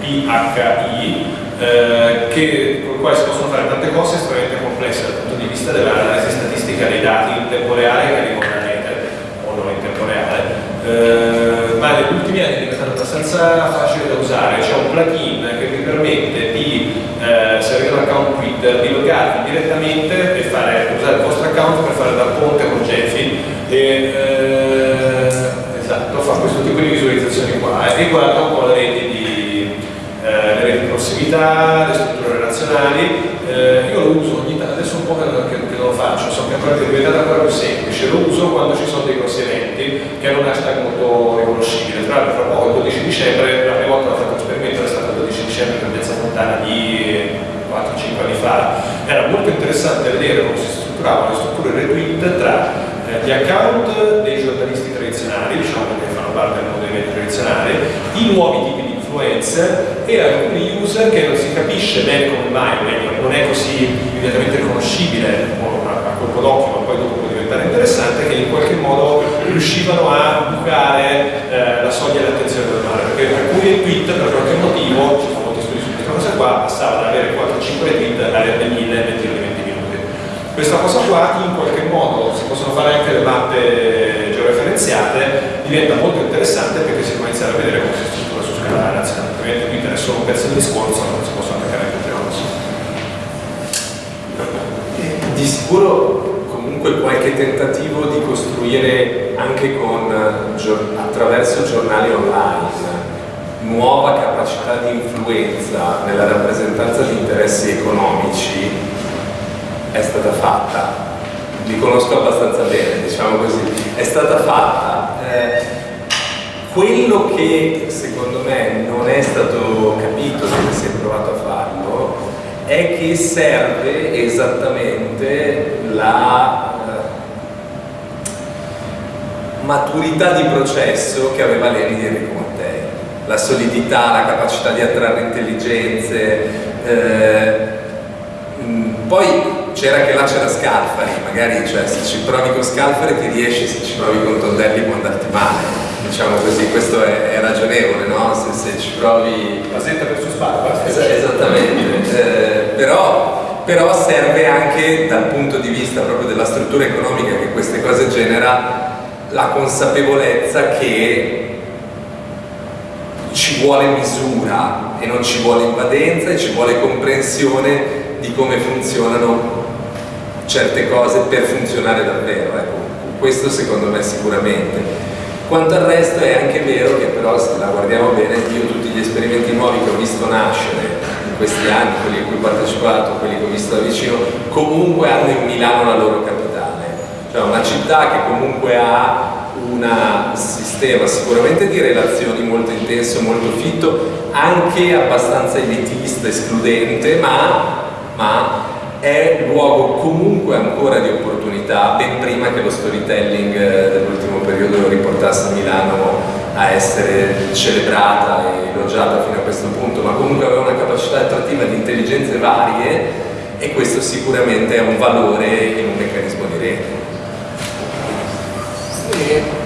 G-E-P-H-I, eh, che, con il quale si possono fare tante cose estremamente complesse dal punto di vista dell'analisi statistica dei dati in tempo reale che arrivano da rete o non in tempo reale. Eh, ma negli ultimi anni è diventato abbastanza facile da usare, c'è un plugin che vi permette di, eh, se avete un account Twitter, di loggarvi direttamente e fare, usare il vostro account per fare da ponte con Jeffy e eh, esatto, fa questo tipo di visualizzazioni qua e guarda un po' le reti di, eh, di prossimità, le strutture relazionali. Eh, io lo uso ogni tanto, adesso un po' che, che, che non lo faccio, so che è diventata ancora più semplice, lo uso quando ci sono dei grossi eventi che hanno un hashtag molto riconoscibile. Tra l'altro, fra poco, il 12 dicembre, la prima volta che ho fatto l'esperimento era stato il 12 dicembre per Piazza Fontana di 4-5 anni fa. Era molto interessante vedere come si strutturavano le strutture retweet tra gli account dei giornalisti tradizionali, diciamo che fanno parte del mondo tradizionali, i nuovi tipi di influencer e alcuni user che non si capisce bene come mai, non è così immediatamente riconoscibile a, colpo d'occhio, ma poi dopo può diventare interessante che in qualche modo riuscivano a bucare eh, la soglia dell'attenzione del mare, perché alcuni tweet per qualche motivo, ci sono molti studi su questa cosa qua, passava da avere 4-5 tweet ad averne 1000 e 20 20 minuti. Questa cosa qua in qualche modo si possono fare anche le mappe georeferenziate, diventa molto interessante perché si può iniziare a vedere come si struttura su scala nazionale, ovviamente Twitter è solo un pezzo di discorso, non si possono attaccare anche altre cose. Di sicuro comunque qualche tentativo di costruire anche con, attraverso giornali online nuova capacità di influenza nella rappresentanza di interessi economici è stata fatta. Li conosco abbastanza bene, diciamo così. È stata fatta. Eh, quello che secondo me non è stato capito se si è provato a farlo è che serve esattamente la eh, maturità di processo che aveva Leni di Enrico Mattei, la solidità, la capacità di attrarre intelligenze. eh, poi c'era che là c'era Scalfari, magari cioè, se ci provi con Scalfari ti riesci, se ci provi con Tondelli può andarti male. Diciamo così, questo è, è ragionevole, no? Se, se ci provi Basetta versus Sparta. Es- esattamente, Eh, però, però serve anche dal punto di vista proprio della struttura economica che queste cose genera la consapevolezza che ci vuole misura e non ci vuole invadenza e ci vuole comprensione di come funzionano certe cose per funzionare davvero. Ecco, questo secondo me sicuramente. Quanto al resto è anche vero che però se la guardiamo bene, io tutti gli esperimenti nuovi che ho visto nascere in questi anni, quelli a cui ho partecipato, quelli che ho visto da vicino, comunque hanno in Milano la loro capitale. Cioè una città che comunque ha un sistema sicuramente di relazioni molto intenso, molto fitto, anche abbastanza elitista, escludente, ma, ma è luogo comunque ancora di opportunità ben prima che lo storytelling eh, dell'ultimo periodo lo riportasse a Milano a essere celebrata e elogiata fino a questo punto ma comunque aveva una capacità attrattiva di intelligenze varie e questo sicuramente è un valore in un meccanismo di rete. Sì.